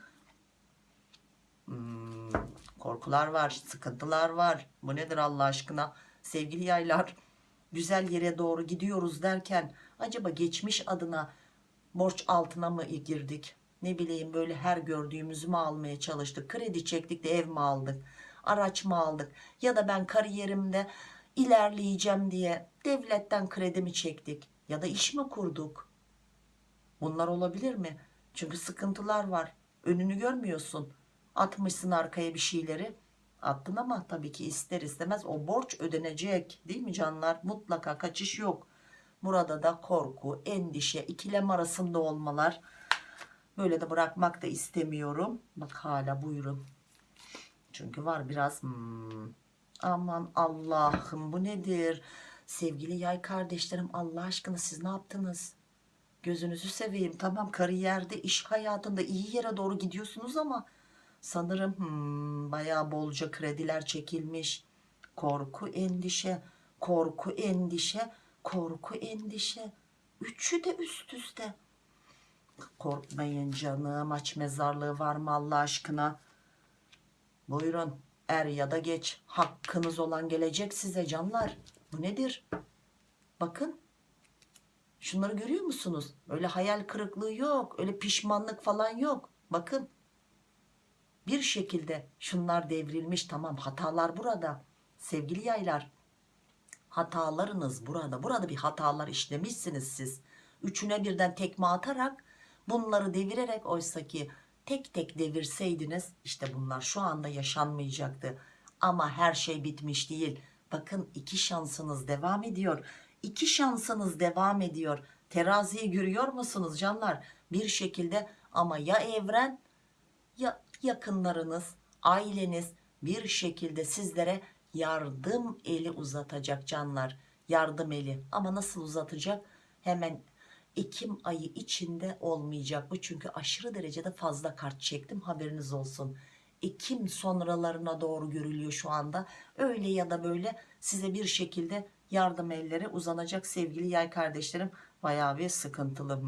Hmm, korkular var, sıkıntılar var. Bu nedir Allah aşkına? Sevgili yaylar, güzel yere doğru gidiyoruz derken acaba geçmiş adına borç altına mı girdik? Ne bileyim böyle her gördüğümüzü mü almaya çalıştık? Kredi çektik de ev mi aldık? Araç mı aldık? Ya da ben kariyerimde ilerleyeceğim diye devletten kredi mi çektik? Ya da iş mi kurduk? Bunlar olabilir mi? Çünkü sıkıntılar var. Önünü görmüyorsun. Atmışsın arkaya bir şeyleri. Attın ama tabii ki ister istemez o borç ödenecek. Değil mi canlar? Mutlaka kaçış yok. Burada da korku, endişe, ikilem arasında olmalar. Böyle de bırakmak da istemiyorum. Bak hala buyurun. Çünkü var biraz hmm, aman Allah'ım bu nedir? Sevgili yay kardeşlerim Allah aşkına siz ne yaptınız? Gözünüzü seveyim tamam kariyerde iş hayatında iyi yere doğru gidiyorsunuz ama sanırım hmm, bayağı bolca krediler çekilmiş. Korku endişe korku endişe korku endişe üçü de üst üste. Korkmayın canım aç mezarlığı var mı Allah aşkına? Buyurun er ya da geç hakkınız olan gelecek size canlar. Bu nedir? Bakın şunları görüyor musunuz? Öyle hayal kırıklığı yok. Öyle pişmanlık falan yok. Bakın bir şekilde şunlar devrilmiş tamam hatalar burada. Sevgili yaylar hatalarınız burada. Burada bir hatalar işlemişsiniz siz. Üçüne birden tekme atarak bunları devirerek oysaki tek tek devirseydiniz işte bunlar şu anda yaşanmayacaktı. Ama her şey bitmiş değil. Bakın iki şansınız devam ediyor. İki şansınız devam ediyor. Teraziyi görüyor musunuz canlar? Bir şekilde ama ya evren ya yakınlarınız, aileniz bir şekilde sizlere yardım eli uzatacak canlar. Yardım eli ama nasıl uzatacak? Hemen Ekim ayı içinde olmayacak bu çünkü aşırı derecede fazla kart çektim haberiniz olsun. Ekim sonralarına doğru görülüyor şu anda. Öyle ya da böyle size bir şekilde yardım elleri uzanacak sevgili yay kardeşlerim. Bayağı bir sıkıntılı.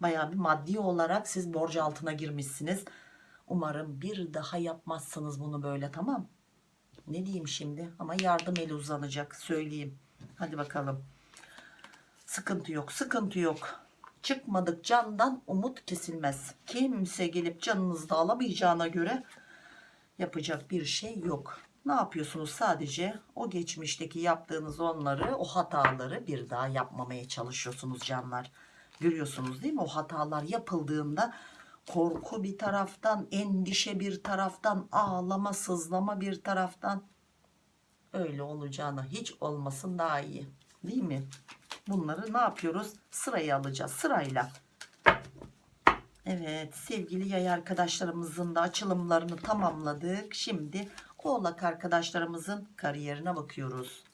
Bayağı bir maddi olarak siz borç altına girmişsiniz. Umarım bir daha yapmazsınız bunu böyle tamam. Ne diyeyim şimdi ama yardım eli uzanacak söyleyeyim. Hadi bakalım. Sıkıntı yok sıkıntı yok. Çıkmadık candan umut kesilmez. Kimse gelip canınızı da alamayacağına göre yapacak bir şey yok. Ne yapıyorsunuz sadece o geçmişteki yaptığınız onları o hataları bir daha yapmamaya çalışıyorsunuz canlar. Görüyorsunuz değil mi o hatalar yapıldığında korku bir taraftan endişe bir taraftan ağlama sızlama bir taraftan öyle olacağına hiç olmasın daha iyi değil mi? Bunları ne yapıyoruz? Sırayı alacağız sırayla. Evet sevgili yay arkadaşlarımızın da açılımlarını tamamladık. Şimdi oğlak arkadaşlarımızın kariyerine bakıyoruz.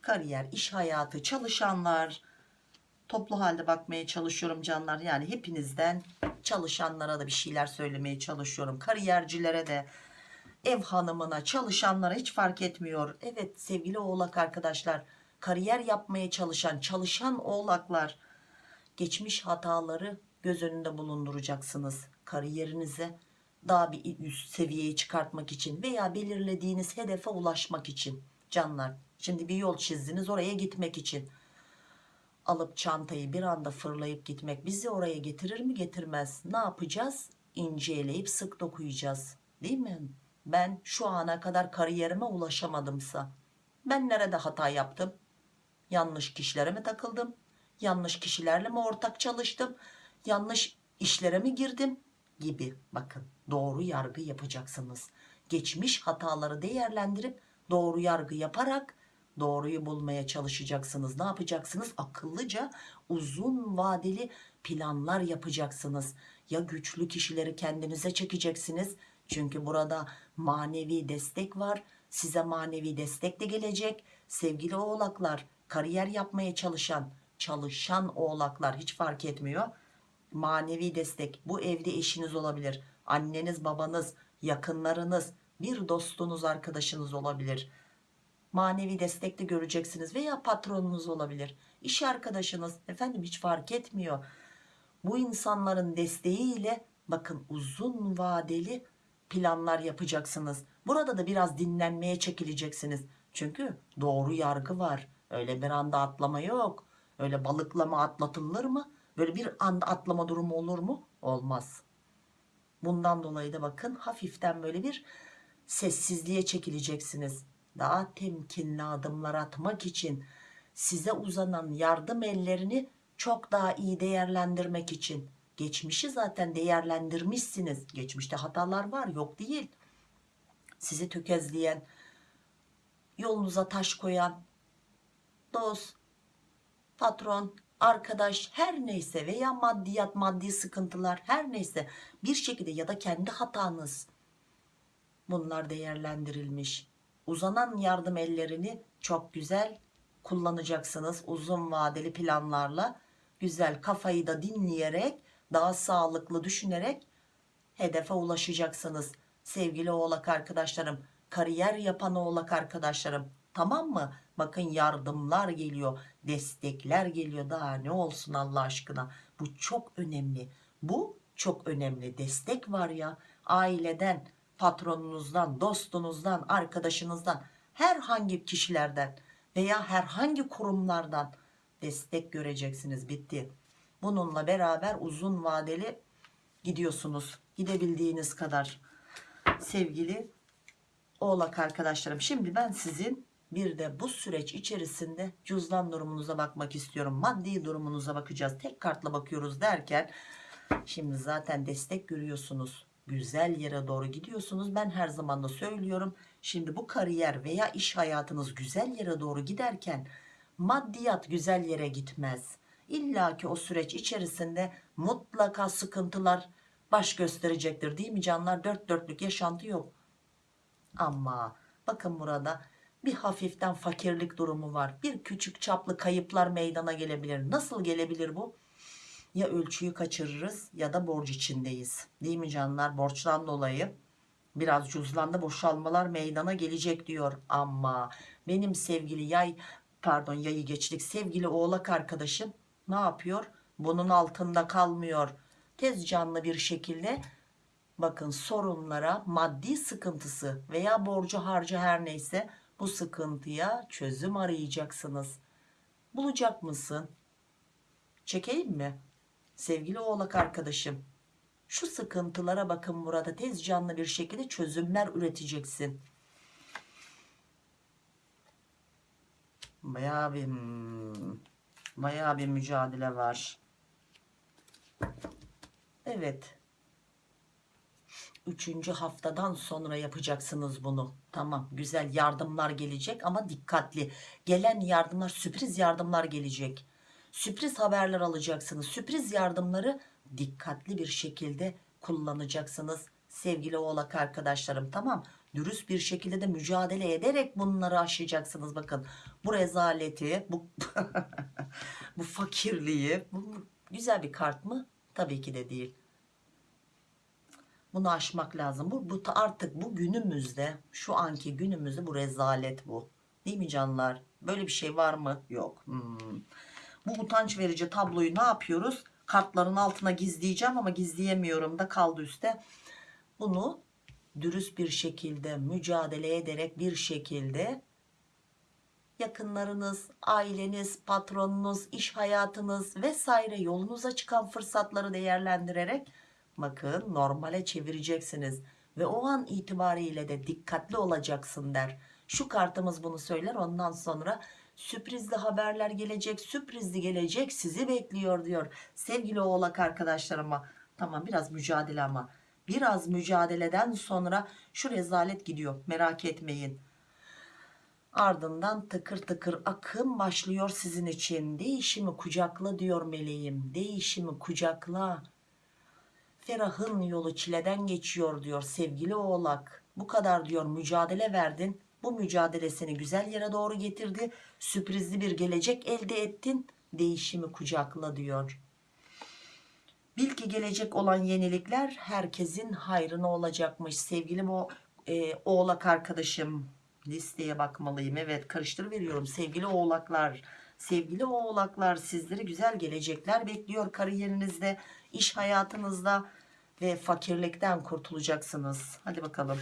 Kariyer, iş hayatı, çalışanlar toplu halde bakmaya çalışıyorum canlar. Yani hepinizden çalışanlara da bir şeyler söylemeye çalışıyorum. Kariyercilere de ev hanımına, çalışanlara hiç fark etmiyor. Evet sevgili oğlak arkadaşlar kariyer yapmaya çalışan, çalışan oğlaklar geçmiş hataları göz önünde bulunduracaksınız. Kariyerinize daha bir üst seviyeye çıkartmak için veya belirlediğiniz hedefe ulaşmak için canlar. Şimdi bir yol çizdiniz oraya gitmek için. Alıp çantayı bir anda fırlayıp gitmek bizi oraya getirir mi getirmez. Ne yapacağız? İnceleyip sık dokuyacağız. Değil mi? Ben şu ana kadar kariyerime ulaşamadımsa ben nerede hata yaptım? Yanlış kişilere mi takıldım? Yanlış kişilerle mi ortak çalıştım? Yanlış işlere mi girdim? gibi bakın doğru yargı yapacaksınız. Geçmiş hataları değerlendirip doğru yargı yaparak doğruyu bulmaya çalışacaksınız. Ne yapacaksınız? Akıllıca uzun vadeli planlar yapacaksınız. Ya güçlü kişileri kendinize çekeceksiniz. Çünkü burada manevi destek var. Size manevi destek de gelecek. Sevgili oğlaklar, kariyer yapmaya çalışan, çalışan oğlaklar hiç fark etmiyor. Manevi destek bu evde eşiniz olabilir. Anneniz, babanız, yakınlarınız, bir dostunuz, arkadaşınız olabilir manevi destek de göreceksiniz veya patronunuz olabilir. İş arkadaşınız efendim hiç fark etmiyor. Bu insanların desteğiyle bakın uzun vadeli planlar yapacaksınız. Burada da biraz dinlenmeye çekileceksiniz. Çünkü doğru yargı var. Öyle bir anda atlama yok. Öyle balıklama atlatılır mı? Böyle bir anda atlama durumu olur mu? Olmaz. Bundan dolayı da bakın hafiften böyle bir sessizliğe çekileceksiniz daha temkinli adımlar atmak için size uzanan yardım ellerini çok daha iyi değerlendirmek için. Geçmişi zaten değerlendirmişsiniz. Geçmişte hatalar var yok değil. Sizi tökezleyen yolunuza taş koyan dost patron arkadaş her neyse veya maddiyat maddi sıkıntılar her neyse bir şekilde ya da kendi hatanız. Bunlar değerlendirilmiş uzanan yardım ellerini çok güzel kullanacaksınız uzun vadeli planlarla. Güzel kafayı da dinleyerek daha sağlıklı düşünerek hedefe ulaşacaksınız. Sevgili oğlak arkadaşlarım kariyer yapan oğlak arkadaşlarım tamam mı? Bakın yardımlar geliyor destekler geliyor. Daha ne olsun Allah aşkına? Bu çok önemli. Bu çok önemli. Destek var ya aileden patronunuzdan, dostunuzdan, arkadaşınızdan, herhangi kişilerden veya herhangi kurumlardan destek göreceksiniz. Bitti. Bununla beraber uzun vadeli gidiyorsunuz. Gidebildiğiniz kadar. Sevgili oğlak arkadaşlarım. Şimdi ben sizin bir de bu süreç içerisinde cüzdan durumunuza bakmak istiyorum. Maddi durumunuza bakacağız. Tek kartla bakıyoruz derken şimdi zaten destek görüyorsunuz güzel yere doğru gidiyorsunuz. Ben her zaman da söylüyorum. Şimdi bu kariyer veya iş hayatınız güzel yere doğru giderken maddiyat güzel yere gitmez. İlla ki o süreç içerisinde mutlaka sıkıntılar baş gösterecektir değil mi canlar? Dört dörtlük yaşantı yok. Ama bakın burada bir hafiften fakirlik durumu var. Bir küçük çaplı kayıplar meydana gelebilir. Nasıl gelebilir bu? Ya ölçüyü kaçırırız ya da borç içindeyiz. Değil mi canlar? Borçtan dolayı biraz cüzdanda boşalmalar meydana gelecek diyor. Ama benim sevgili yay pardon yayı geçtik sevgili oğlak arkadaşım ne yapıyor? Bunun altında kalmıyor. Tez canlı bir şekilde bakın sorunlara maddi sıkıntısı veya borcu harcı her neyse bu sıkıntıya çözüm arayacaksınız. Bulacak mısın? Çekeyim mi? Sevgili oğlak arkadaşım şu sıkıntılara bakın burada tez canlı bir şekilde çözümler üreteceksin. Bayağı bir bayağı bir mücadele var. Evet. Üçüncü haftadan sonra yapacaksınız bunu. Tamam güzel yardımlar gelecek ama dikkatli. Gelen yardımlar sürpriz yardımlar gelecek sürpriz haberler alacaksınız. Sürpriz yardımları dikkatli bir şekilde kullanacaksınız sevgili oğlak arkadaşlarım. Tamam dürüst bir şekilde de mücadele ederek bunları aşacaksınız. Bakın bu rezaleti bu, *laughs* bu fakirliği bu güzel bir kart mı? Tabii ki de değil. Bunu aşmak lazım. Bu, bu artık bu günümüzde şu anki günümüzde bu rezalet bu. Değil mi canlar? Böyle bir şey var mı? Yok. Hmm. Bu utanç verici tabloyu ne yapıyoruz? Kartların altına gizleyeceğim ama gizleyemiyorum da kaldı üstte. Bunu dürüst bir şekilde mücadele ederek bir şekilde yakınlarınız, aileniz, patronunuz, iş hayatınız vesaire yolunuza çıkan fırsatları değerlendirerek bakın normale çevireceksiniz ve o an itibariyle de dikkatli olacaksın der. Şu kartımız bunu söyler ondan sonra sürprizli haberler gelecek sürprizli gelecek sizi bekliyor diyor sevgili oğlak arkadaşlarıma Tamam biraz mücadele ama. Biraz mücadeleden sonra şu rezalet gidiyor. Merak etmeyin. Ardından tıkır tıkır akım başlıyor sizin için. Değişimi kucakla diyor meleğim. Değişimi kucakla. Ferah'ın yolu çileden geçiyor diyor sevgili oğlak. Bu kadar diyor mücadele verdin. Bu mücadele seni güzel yere doğru getirdi. Sürprizli bir gelecek elde ettin. Değişimi kucakla diyor. Bil ki gelecek olan yenilikler herkesin hayrına olacakmış. Sevgilim o e, oğlak arkadaşım listeye bakmalıyım. Evet karıştır veriyorum. Sevgili oğlaklar, sevgili oğlaklar sizleri güzel gelecekler bekliyor kariyerinizde, iş hayatınızda ve fakirlikten kurtulacaksınız. Hadi bakalım.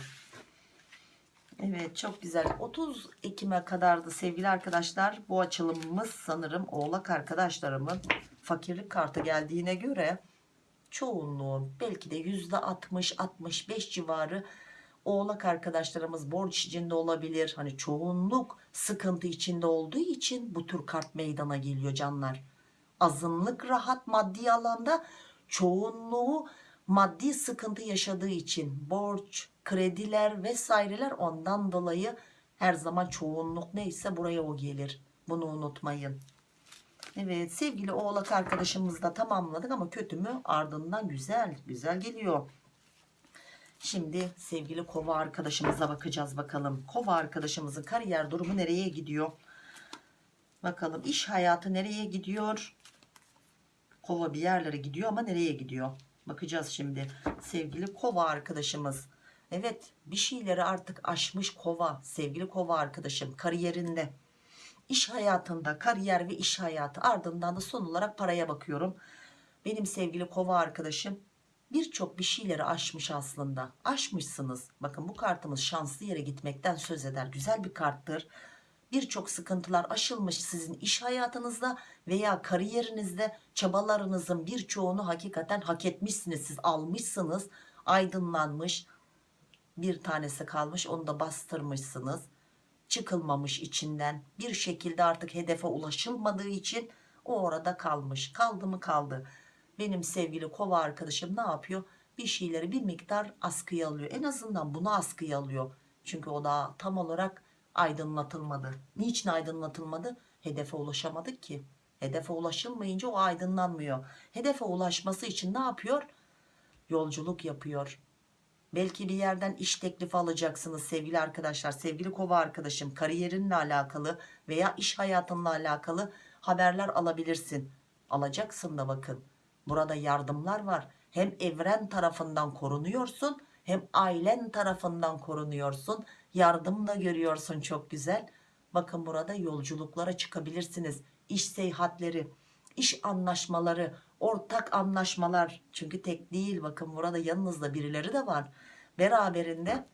Evet çok güzel. 30 Ekim'e kadardı sevgili arkadaşlar. Bu açılımımız sanırım oğlak arkadaşlarımın fakirlik kartı geldiğine göre çoğunluğun belki de %60-65 civarı oğlak arkadaşlarımız borç içinde olabilir. Hani çoğunluk sıkıntı içinde olduğu için bu tür kart meydana geliyor canlar. Azınlık rahat maddi alanda çoğunluğu maddi sıkıntı yaşadığı için borç, krediler vesaireler ondan dolayı her zaman çoğunluk neyse buraya o gelir. Bunu unutmayın. Evet sevgili oğlak arkadaşımız da tamamladık ama kötü mü ardından güzel güzel geliyor. Şimdi sevgili kova arkadaşımıza bakacağız bakalım. Kova arkadaşımızın kariyer durumu nereye gidiyor? Bakalım iş hayatı nereye gidiyor? Kova bir yerlere gidiyor ama nereye gidiyor? Bakacağız şimdi. Sevgili kova arkadaşımız. Evet bir şeyleri artık aşmış kova. Sevgili kova arkadaşım kariyerinde. iş hayatında kariyer ve iş hayatı ardından da son olarak paraya bakıyorum. Benim sevgili kova arkadaşım birçok bir şeyleri aşmış aslında. Aşmışsınız. Bakın bu kartımız şanslı yere gitmekten söz eder. Güzel bir karttır. Birçok sıkıntılar aşılmış sizin iş hayatınızda veya kariyerinizde çabalarınızın birçoğunu hakikaten hak etmişsiniz. Siz almışsınız, aydınlanmış. Bir tanesi kalmış, onu da bastırmışsınız. Çıkılmamış içinden. Bir şekilde artık hedefe ulaşılmadığı için o orada kalmış. Kaldı mı kaldı benim sevgili kova arkadaşım ne yapıyor? Bir şeyleri bir miktar askıya alıyor. En azından bunu askıya alıyor. Çünkü o da tam olarak aydınlatılmadı. Niçin aydınlatılmadı? Hedefe ulaşamadık ki. Hedefe ulaşılmayınca o aydınlanmıyor. Hedefe ulaşması için ne yapıyor? Yolculuk yapıyor. Belki bir yerden iş teklifi alacaksınız sevgili arkadaşlar. Sevgili kova arkadaşım kariyerinle alakalı veya iş hayatınla alakalı haberler alabilirsin. Alacaksın da bakın. Burada yardımlar var. Hem evren tarafından korunuyorsun hem ailen tarafından korunuyorsun. Yardım da görüyorsun çok güzel. Bakın burada yolculuklara çıkabilirsiniz. İş seyahatleri, iş anlaşmaları, ortak anlaşmalar. Çünkü tek değil bakın burada yanınızda birileri de var. Beraberinde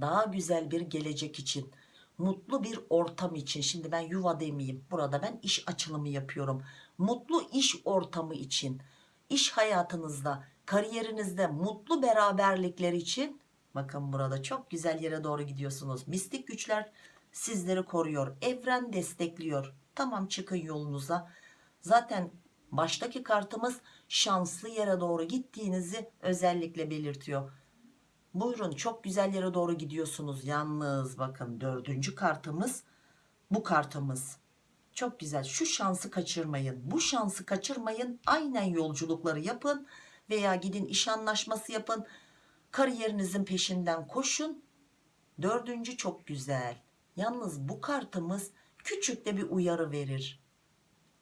daha güzel bir gelecek için mutlu bir ortam için şimdi ben yuva demeyeyim burada ben iş açılımı yapıyorum mutlu iş ortamı için iş hayatınızda kariyerinizde mutlu beraberlikler için bakın burada çok güzel yere doğru gidiyorsunuz. Mistik güçler sizleri koruyor evren destekliyor. Tamam çıkın yolunuza. Zaten baştaki kartımız şanslı yere doğru gittiğinizi özellikle belirtiyor. Buyurun çok güzel yere doğru gidiyorsunuz. Yalnız bakın dördüncü kartımız bu kartımız. Çok güzel şu şansı kaçırmayın bu şansı kaçırmayın. Aynen yolculukları yapın veya gidin iş anlaşması yapın kariyerinizin peşinden koşun. Dördüncü çok güzel. Yalnız bu kartımız küçük de bir uyarı verir.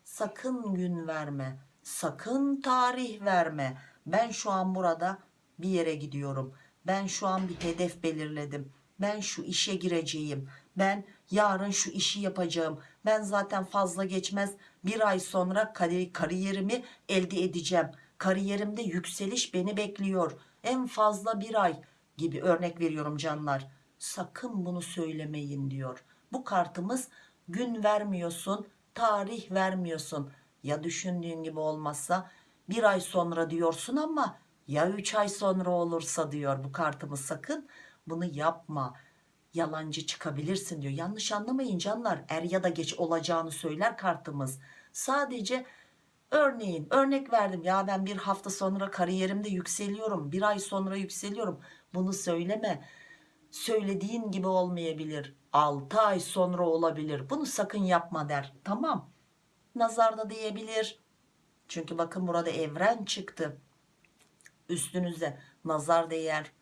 Sakın gün verme sakın tarih verme. Ben şu an burada bir yere gidiyorum. Ben şu an bir hedef belirledim. Ben şu işe gireceğim. Ben yarın şu işi yapacağım. Ben zaten fazla geçmez bir ay sonra kariyerimi elde edeceğim. Kariyerimde yükseliş beni bekliyor en fazla bir ay gibi örnek veriyorum canlar. Sakın bunu söylemeyin diyor. Bu kartımız gün vermiyorsun tarih vermiyorsun. Ya düşündüğün gibi olmazsa bir ay sonra diyorsun ama ya üç ay sonra olursa diyor bu kartımız. Sakın bunu yapma. Yalancı çıkabilirsin diyor. Yanlış anlamayın canlar. Er ya da geç olacağını söyler kartımız. Sadece Örneğin örnek verdim ya ben bir hafta sonra kariyerimde yükseliyorum. Bir ay sonra yükseliyorum. Bunu söyleme. Söylediğin gibi olmayabilir. 6 ay sonra olabilir. Bunu sakın yapma der. Tamam. Nazarda diyebilir. Çünkü bakın burada evren çıktı. Üstünüze nazar değer.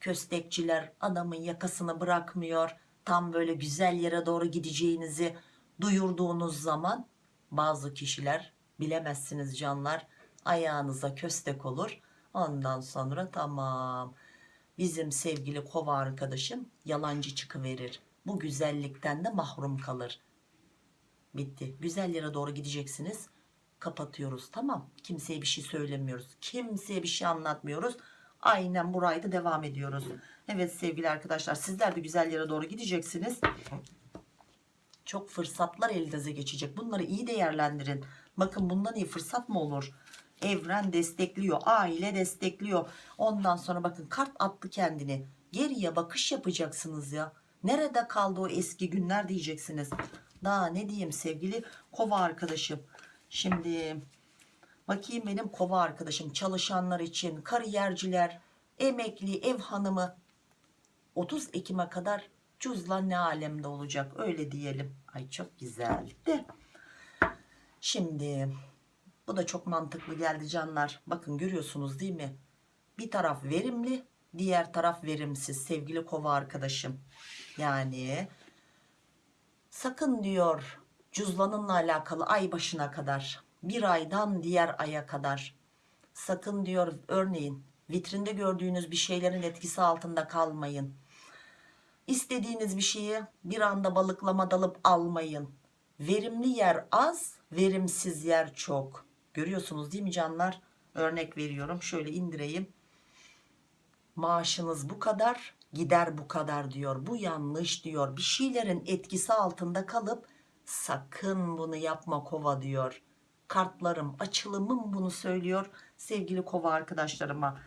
Köstekçiler adamın yakasını bırakmıyor. Tam böyle güzel yere doğru gideceğinizi duyurduğunuz zaman bazı kişiler bilemezsiniz canlar ayağınıza köstek olur. Ondan sonra tamam bizim sevgili kova arkadaşım yalancı çıkıverir. Bu güzellikten de mahrum kalır. Bitti. Güzel yere doğru gideceksiniz. Kapatıyoruz tamam. Kimseye bir şey söylemiyoruz. Kimseye bir şey anlatmıyoruz. Aynen burayı da devam ediyoruz. Evet sevgili arkadaşlar sizler de güzel yere doğru gideceksiniz. Çok fırsatlar elinize geçecek. Bunları iyi değerlendirin. Bakın bundan iyi fırsat mı olur? Evren destekliyor. Aile destekliyor. Ondan sonra bakın kart attı kendini. Geriye bakış yapacaksınız ya. Nerede kaldı o eski günler diyeceksiniz. Daha ne diyeyim sevgili kova arkadaşım. Şimdi bakayım benim kova arkadaşım çalışanlar için kariyerciler, emekli, ev hanımı 30 Ekim'e kadar cüzlan ne alemde olacak öyle diyelim. Ay çok güzeldi. Şimdi bu da çok mantıklı geldi canlar. Bakın görüyorsunuz değil mi? Bir taraf verimli, diğer taraf verimsiz sevgili kova arkadaşım. Yani sakın diyor cüzlanınla alakalı ay başına kadar bir aydan diğer aya kadar sakın diyor örneğin vitrinde gördüğünüz bir şeylerin etkisi altında kalmayın. İstediğiniz bir şeyi bir anda balıklama dalıp almayın. Verimli yer az, verimsiz yer çok. Görüyorsunuz değil mi canlar? Örnek veriyorum. Şöyle indireyim. Maaşınız bu kadar, gider bu kadar diyor. Bu yanlış diyor. Bir şeylerin etkisi altında kalıp sakın bunu yapma kova diyor. Kartlarım, açılımım bunu söylüyor sevgili kova arkadaşlarıma.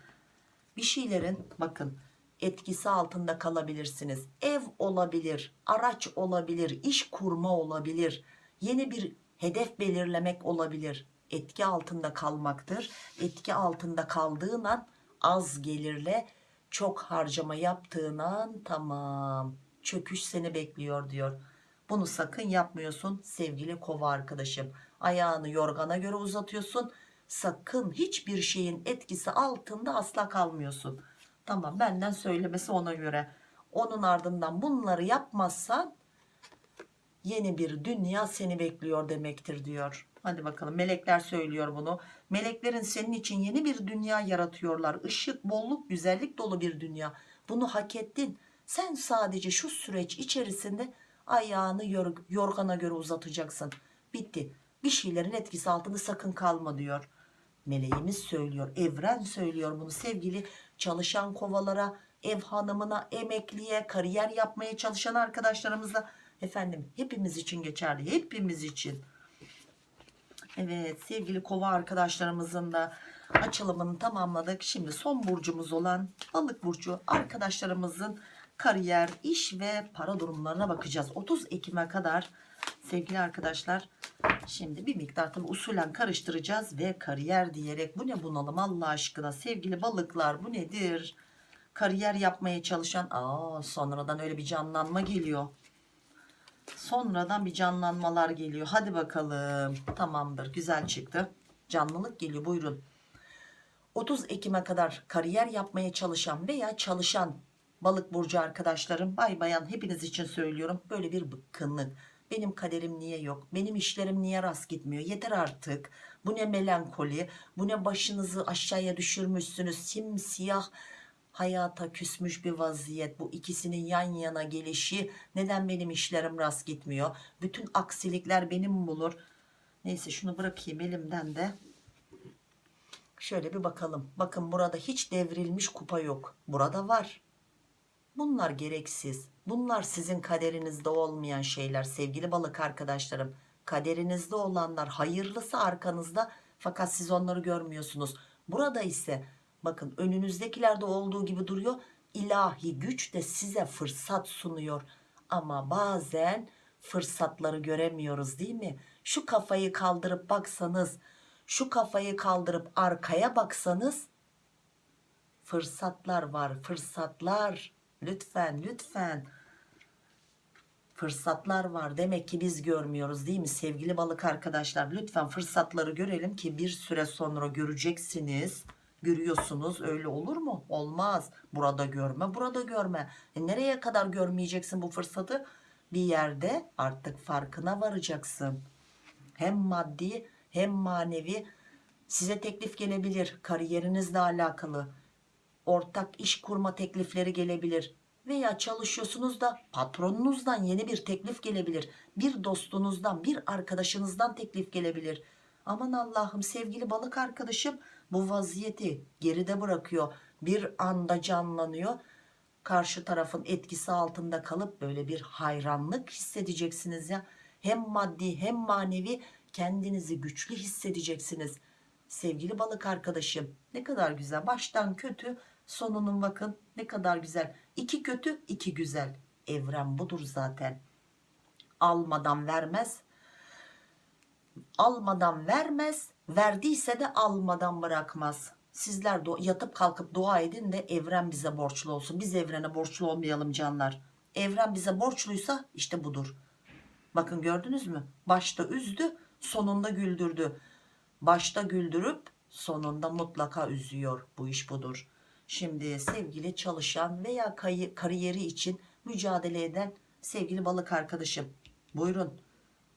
Bir şeylerin bakın etkisi altında kalabilirsiniz. Ev olabilir, araç olabilir, iş kurma olabilir, yeni bir hedef belirlemek olabilir. Etki altında kalmaktır. Etki altında kaldığın an az gelirle çok harcama yaptığın an tamam çöküş seni bekliyor diyor. Bunu sakın yapmıyorsun sevgili kova arkadaşım. Ayağını yorgana göre uzatıyorsun. Sakın hiçbir şeyin etkisi altında asla kalmıyorsun. Tamam benden söylemesi ona göre. Onun ardından bunları yapmazsan yeni bir dünya seni bekliyor demektir diyor. Hadi bakalım melekler söylüyor bunu. Meleklerin senin için yeni bir dünya yaratıyorlar. Işık, bolluk, güzellik dolu bir dünya. Bunu hak ettin. Sen sadece şu süreç içerisinde ayağını yor yorgana göre uzatacaksın. Bitti. Bir şeylerin etkisi altında sakın kalma diyor. Meleğimiz söylüyor. Evren söylüyor bunu sevgili çalışan kovalara, ev hanımına, emekliye, kariyer yapmaya çalışan arkadaşlarımıza efendim hepimiz için geçerli. Hepimiz için. Evet sevgili kova arkadaşlarımızın da açılımını tamamladık. Şimdi son burcumuz olan balık burcu arkadaşlarımızın kariyer, iş ve para durumlarına bakacağız. 30 Ekim'e kadar sevgili arkadaşlar şimdi bir miktar tabi usulen karıştıracağız ve kariyer diyerek bu ne bunalım Allah aşkına sevgili balıklar bu nedir? Kariyer yapmaya çalışan aa sonradan öyle bir canlanma geliyor. Sonradan bir canlanmalar geliyor. Hadi bakalım. Tamamdır. Güzel çıktı. Canlılık geliyor. Buyurun. 30 Ekim'e kadar kariyer yapmaya çalışan veya çalışan balık burcu arkadaşlarım, bay bayan hepiniz için söylüyorum. Böyle bir bıkkınlık. Benim kaderim niye yok? Benim işlerim niye rast gitmiyor? Yeter artık. Bu ne melankoli? Bu ne başınızı aşağıya düşürmüşsünüz? Simsiyah hayata küsmüş bir vaziyet bu ikisinin yan yana gelişi neden benim işlerim rast gitmiyor bütün aksilikler benim bulur neyse şunu bırakayım elimden de şöyle bir bakalım bakın burada hiç devrilmiş kupa yok burada var bunlar gereksiz bunlar sizin kaderinizde olmayan şeyler sevgili balık arkadaşlarım kaderinizde olanlar hayırlısı arkanızda fakat siz onları görmüyorsunuz burada ise Bakın önünüzdekilerde olduğu gibi duruyor. İlahi güç de size fırsat sunuyor. Ama bazen fırsatları göremiyoruz değil mi? Şu kafayı kaldırıp baksanız şu kafayı kaldırıp arkaya baksanız fırsatlar var fırsatlar lütfen lütfen. Fırsatlar var. Demek ki biz görmüyoruz değil mi? Sevgili balık arkadaşlar lütfen fırsatları görelim ki bir süre sonra göreceksiniz. Görüyorsunuz öyle olur mu? Olmaz. Burada görme burada görme. E nereye kadar görmeyeceksin bu fırsatı? Bir yerde artık farkına varacaksın. Hem maddi hem manevi size teklif gelebilir. Kariyerinizle alakalı ortak iş kurma teklifleri gelebilir veya çalışıyorsunuz da patronunuzdan yeni bir teklif gelebilir bir dostunuzdan bir arkadaşınızdan teklif gelebilir. Aman Allah'ım sevgili balık arkadaşım bu vaziyeti geride bırakıyor bir anda canlanıyor. Karşı tarafın etkisi altında kalıp böyle bir hayranlık hissedeceksiniz ya. Hem maddi hem manevi kendinizi güçlü hissedeceksiniz. Sevgili balık arkadaşım ne kadar güzel baştan kötü sonunun bakın ne kadar güzel. İki kötü iki güzel. Evren budur zaten. Almadan vermez. Almadan vermez. Verdiyse de almadan bırakmaz. Sizler yatıp kalkıp dua edin de evren bize borçlu olsun. Biz evrene borçlu olmayalım canlar. Evren bize borçluysa işte budur. Bakın gördünüz mü? Başta üzdü sonunda güldürdü. Başta güldürüp sonunda mutlaka üzüyor. Bu iş budur şimdi sevgili çalışan veya kariyeri için mücadele eden sevgili balık arkadaşım buyurun.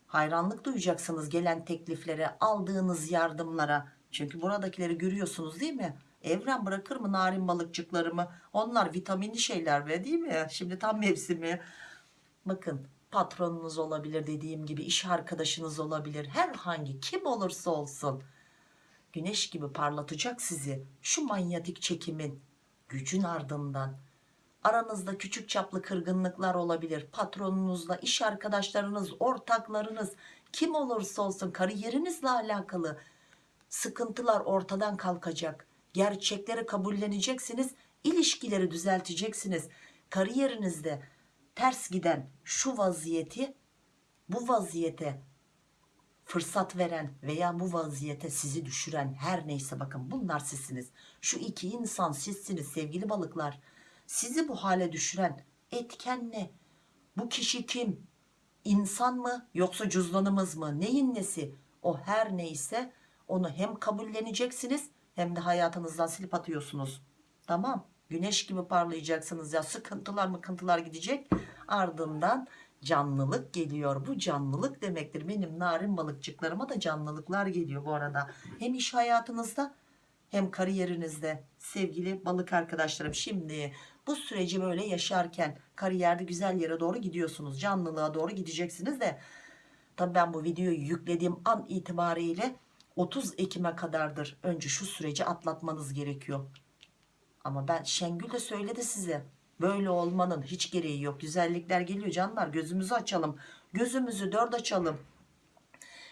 Hayranlık duyacaksınız gelen tekliflere aldığınız yardımlara. Çünkü buradakileri görüyorsunuz değil mi? Evren bırakır mı narin balıkçıklarımı? Onlar vitaminli şeyler be değil mi? Şimdi tam mevsimi. Bakın patronunuz olabilir dediğim gibi iş arkadaşınız olabilir. Herhangi kim olursa olsun. Güneş gibi parlatacak sizi şu manyetik çekimin gücün ardından. Aranızda küçük çaplı kırgınlıklar olabilir. Patronunuzla iş arkadaşlarınız ortaklarınız kim olursa olsun kariyerinizle alakalı sıkıntılar ortadan kalkacak. Gerçekleri kabulleneceksiniz ilişkileri düzelteceksiniz. Kariyerinizde ters giden şu vaziyeti bu vaziyete fırsat veren veya bu vaziyete sizi düşüren her neyse bakın bunlar sizsiniz. Şu iki insan sizsiniz sevgili balıklar. Sizi bu hale düşüren etken ne? Bu kişi kim? İnsan mı yoksa cüzdanımız mı? Neyin nesi? O her neyse onu hem kabulleneceksiniz hem de hayatınızdan silip atıyorsunuz. Tamam. Güneş gibi parlayacaksınız ya. Sıkıntılar mıkıntılar gidecek. Ardından canlılık geliyor. Bu canlılık demektir. Benim narin balıkçıklarıma da canlılıklar geliyor bu arada. Hem iş hayatınızda hem kariyerinizde. Sevgili balık arkadaşlarım şimdi bu süreci böyle yaşarken kariyerde güzel yere doğru gidiyorsunuz. Canlılığa doğru gideceksiniz de. Tabi ben bu videoyu yüklediğim an itibariyle 30 Ekim'e kadardır önce şu süreci atlatmanız gerekiyor. Ama ben Şengül de söyledi size böyle olmanın hiç gereği yok. Güzellikler geliyor. Canlar gözümüzü açalım. Gözümüzü dört açalım.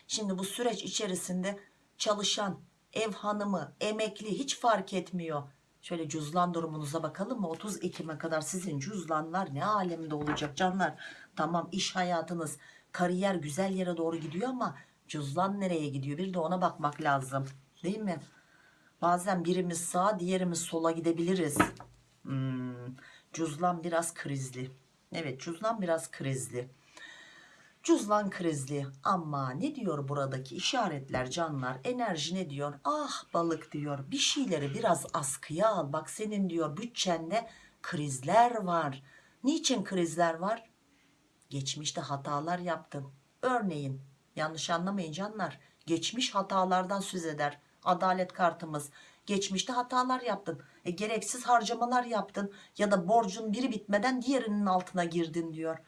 Şimdi bu süreç içerisinde çalışan ev hanımı emekli hiç fark etmiyor. Şöyle cüzlan durumunuza bakalım mı? 30 Ekim'e kadar sizin cüzlanlar ne alemde olacak canlar? Tamam iş hayatınız kariyer güzel yere doğru gidiyor ama cüzlan nereye gidiyor? Bir de ona bakmak lazım. Değil mi? Bazen birimiz sağa diğerimiz sola gidebiliriz. Hmm, cüzlan biraz krizli. Evet cüzlan biraz krizli. Cüzlan krizli. Ama ne diyor buradaki işaretler canlar? Enerji ne diyor? Ah balık diyor. Bir şeyleri biraz askıya al. Bak senin diyor bütçende krizler var. Niçin krizler var? Geçmişte hatalar yaptın. Örneğin yanlış anlamayın canlar. Geçmiş hatalardan söz eder adalet kartımız. Geçmişte hatalar yaptın e, gereksiz harcamalar yaptın ya da borcun biri bitmeden diğerinin altına girdin diyor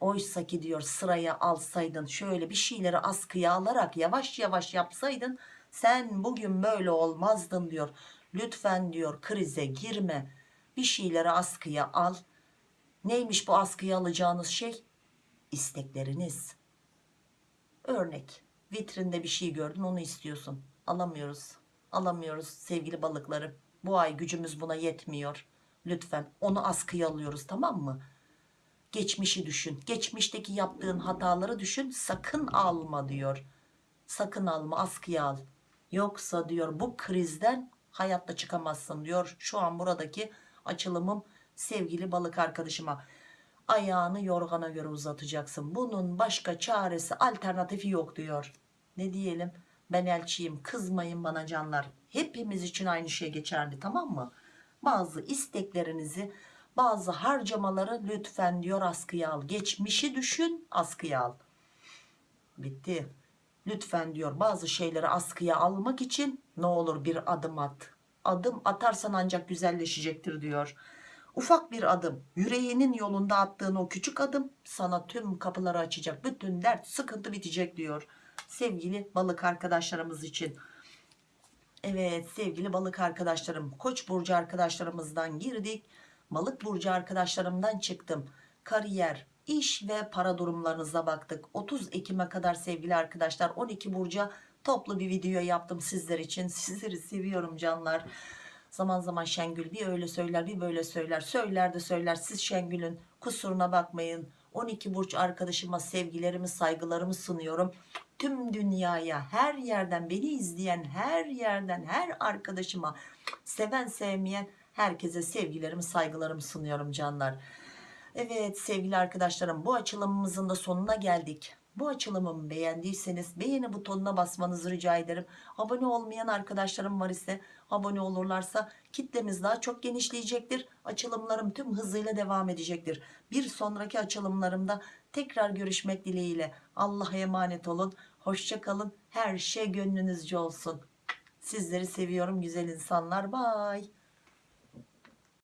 Oysa ki diyor sıraya alsaydın şöyle bir şeyleri askıya alarak yavaş yavaş yapsaydın sen bugün böyle olmazdın diyor. Lütfen diyor krize girme bir şeyleri askıya al. Neymiş bu askıya alacağınız şey? İstekleriniz. Örnek vitrinde bir şey gördün onu istiyorsun. Alamıyoruz. Alamıyoruz sevgili balıklarım. Bu ay gücümüz buna yetmiyor. Lütfen onu askıya alıyoruz tamam mı? geçmişi düşün geçmişteki yaptığın hataları düşün sakın alma diyor sakın alma askıya al Yoksa diyor bu krizden hayatta çıkamazsın diyor. Şu an buradaki açılımım sevgili balık arkadaşıma. Ayağını yorgana göre uzatacaksın. Bunun başka çaresi alternatifi yok diyor. Ne diyelim? Ben elçiyim. Kızmayın bana canlar. Hepimiz için aynı şey geçerli tamam mı? Bazı isteklerinizi, bazı harcamaları lütfen diyor askıya al. Geçmişi düşün, askıya al. Bitti. Lütfen diyor bazı şeyleri askıya almak için ne olur bir adım at. Adım atarsan ancak güzelleşecektir diyor. Ufak bir adım yüreğinin yolunda attığın o küçük adım sana tüm kapıları açacak. Bütün dert sıkıntı bitecek diyor. Sevgili balık arkadaşlarımız için. Evet sevgili balık arkadaşlarım koç burcu arkadaşlarımızdan girdik. Balık burcu arkadaşlarımdan çıktım. Kariyer, iş ve para durumlarınıza baktık. 30 Ekim'e kadar sevgili arkadaşlar 12 burca toplu bir video yaptım sizler için. *laughs* Sizleri seviyorum canlar. Zaman zaman Şengül bir öyle söyler bir böyle söyler. Söyler de söyler. Siz Şengül'ün kusuruna bakmayın. 12 burç arkadaşıma sevgilerimi saygılarımı sunuyorum. Tüm dünyaya her yerden beni izleyen her yerden her arkadaşıma seven sevmeyen herkese sevgilerimi saygılarımı sunuyorum canlar. Evet sevgili arkadaşlarım bu açılımımızın da sonuna geldik. Bu açılımımı beğendiyseniz beğeni butonuna basmanızı rica ederim. Abone olmayan arkadaşlarım var ise abone olurlarsa kitlemiz daha çok genişleyecektir. Açılımlarım tüm hızıyla devam edecektir. Bir sonraki açılımlarımda tekrar görüşmek dileğiyle. Allah'a emanet olun. Hoşça kalın. Her şey gönlünüzce olsun. Sizleri seviyorum güzel insanlar. Bye.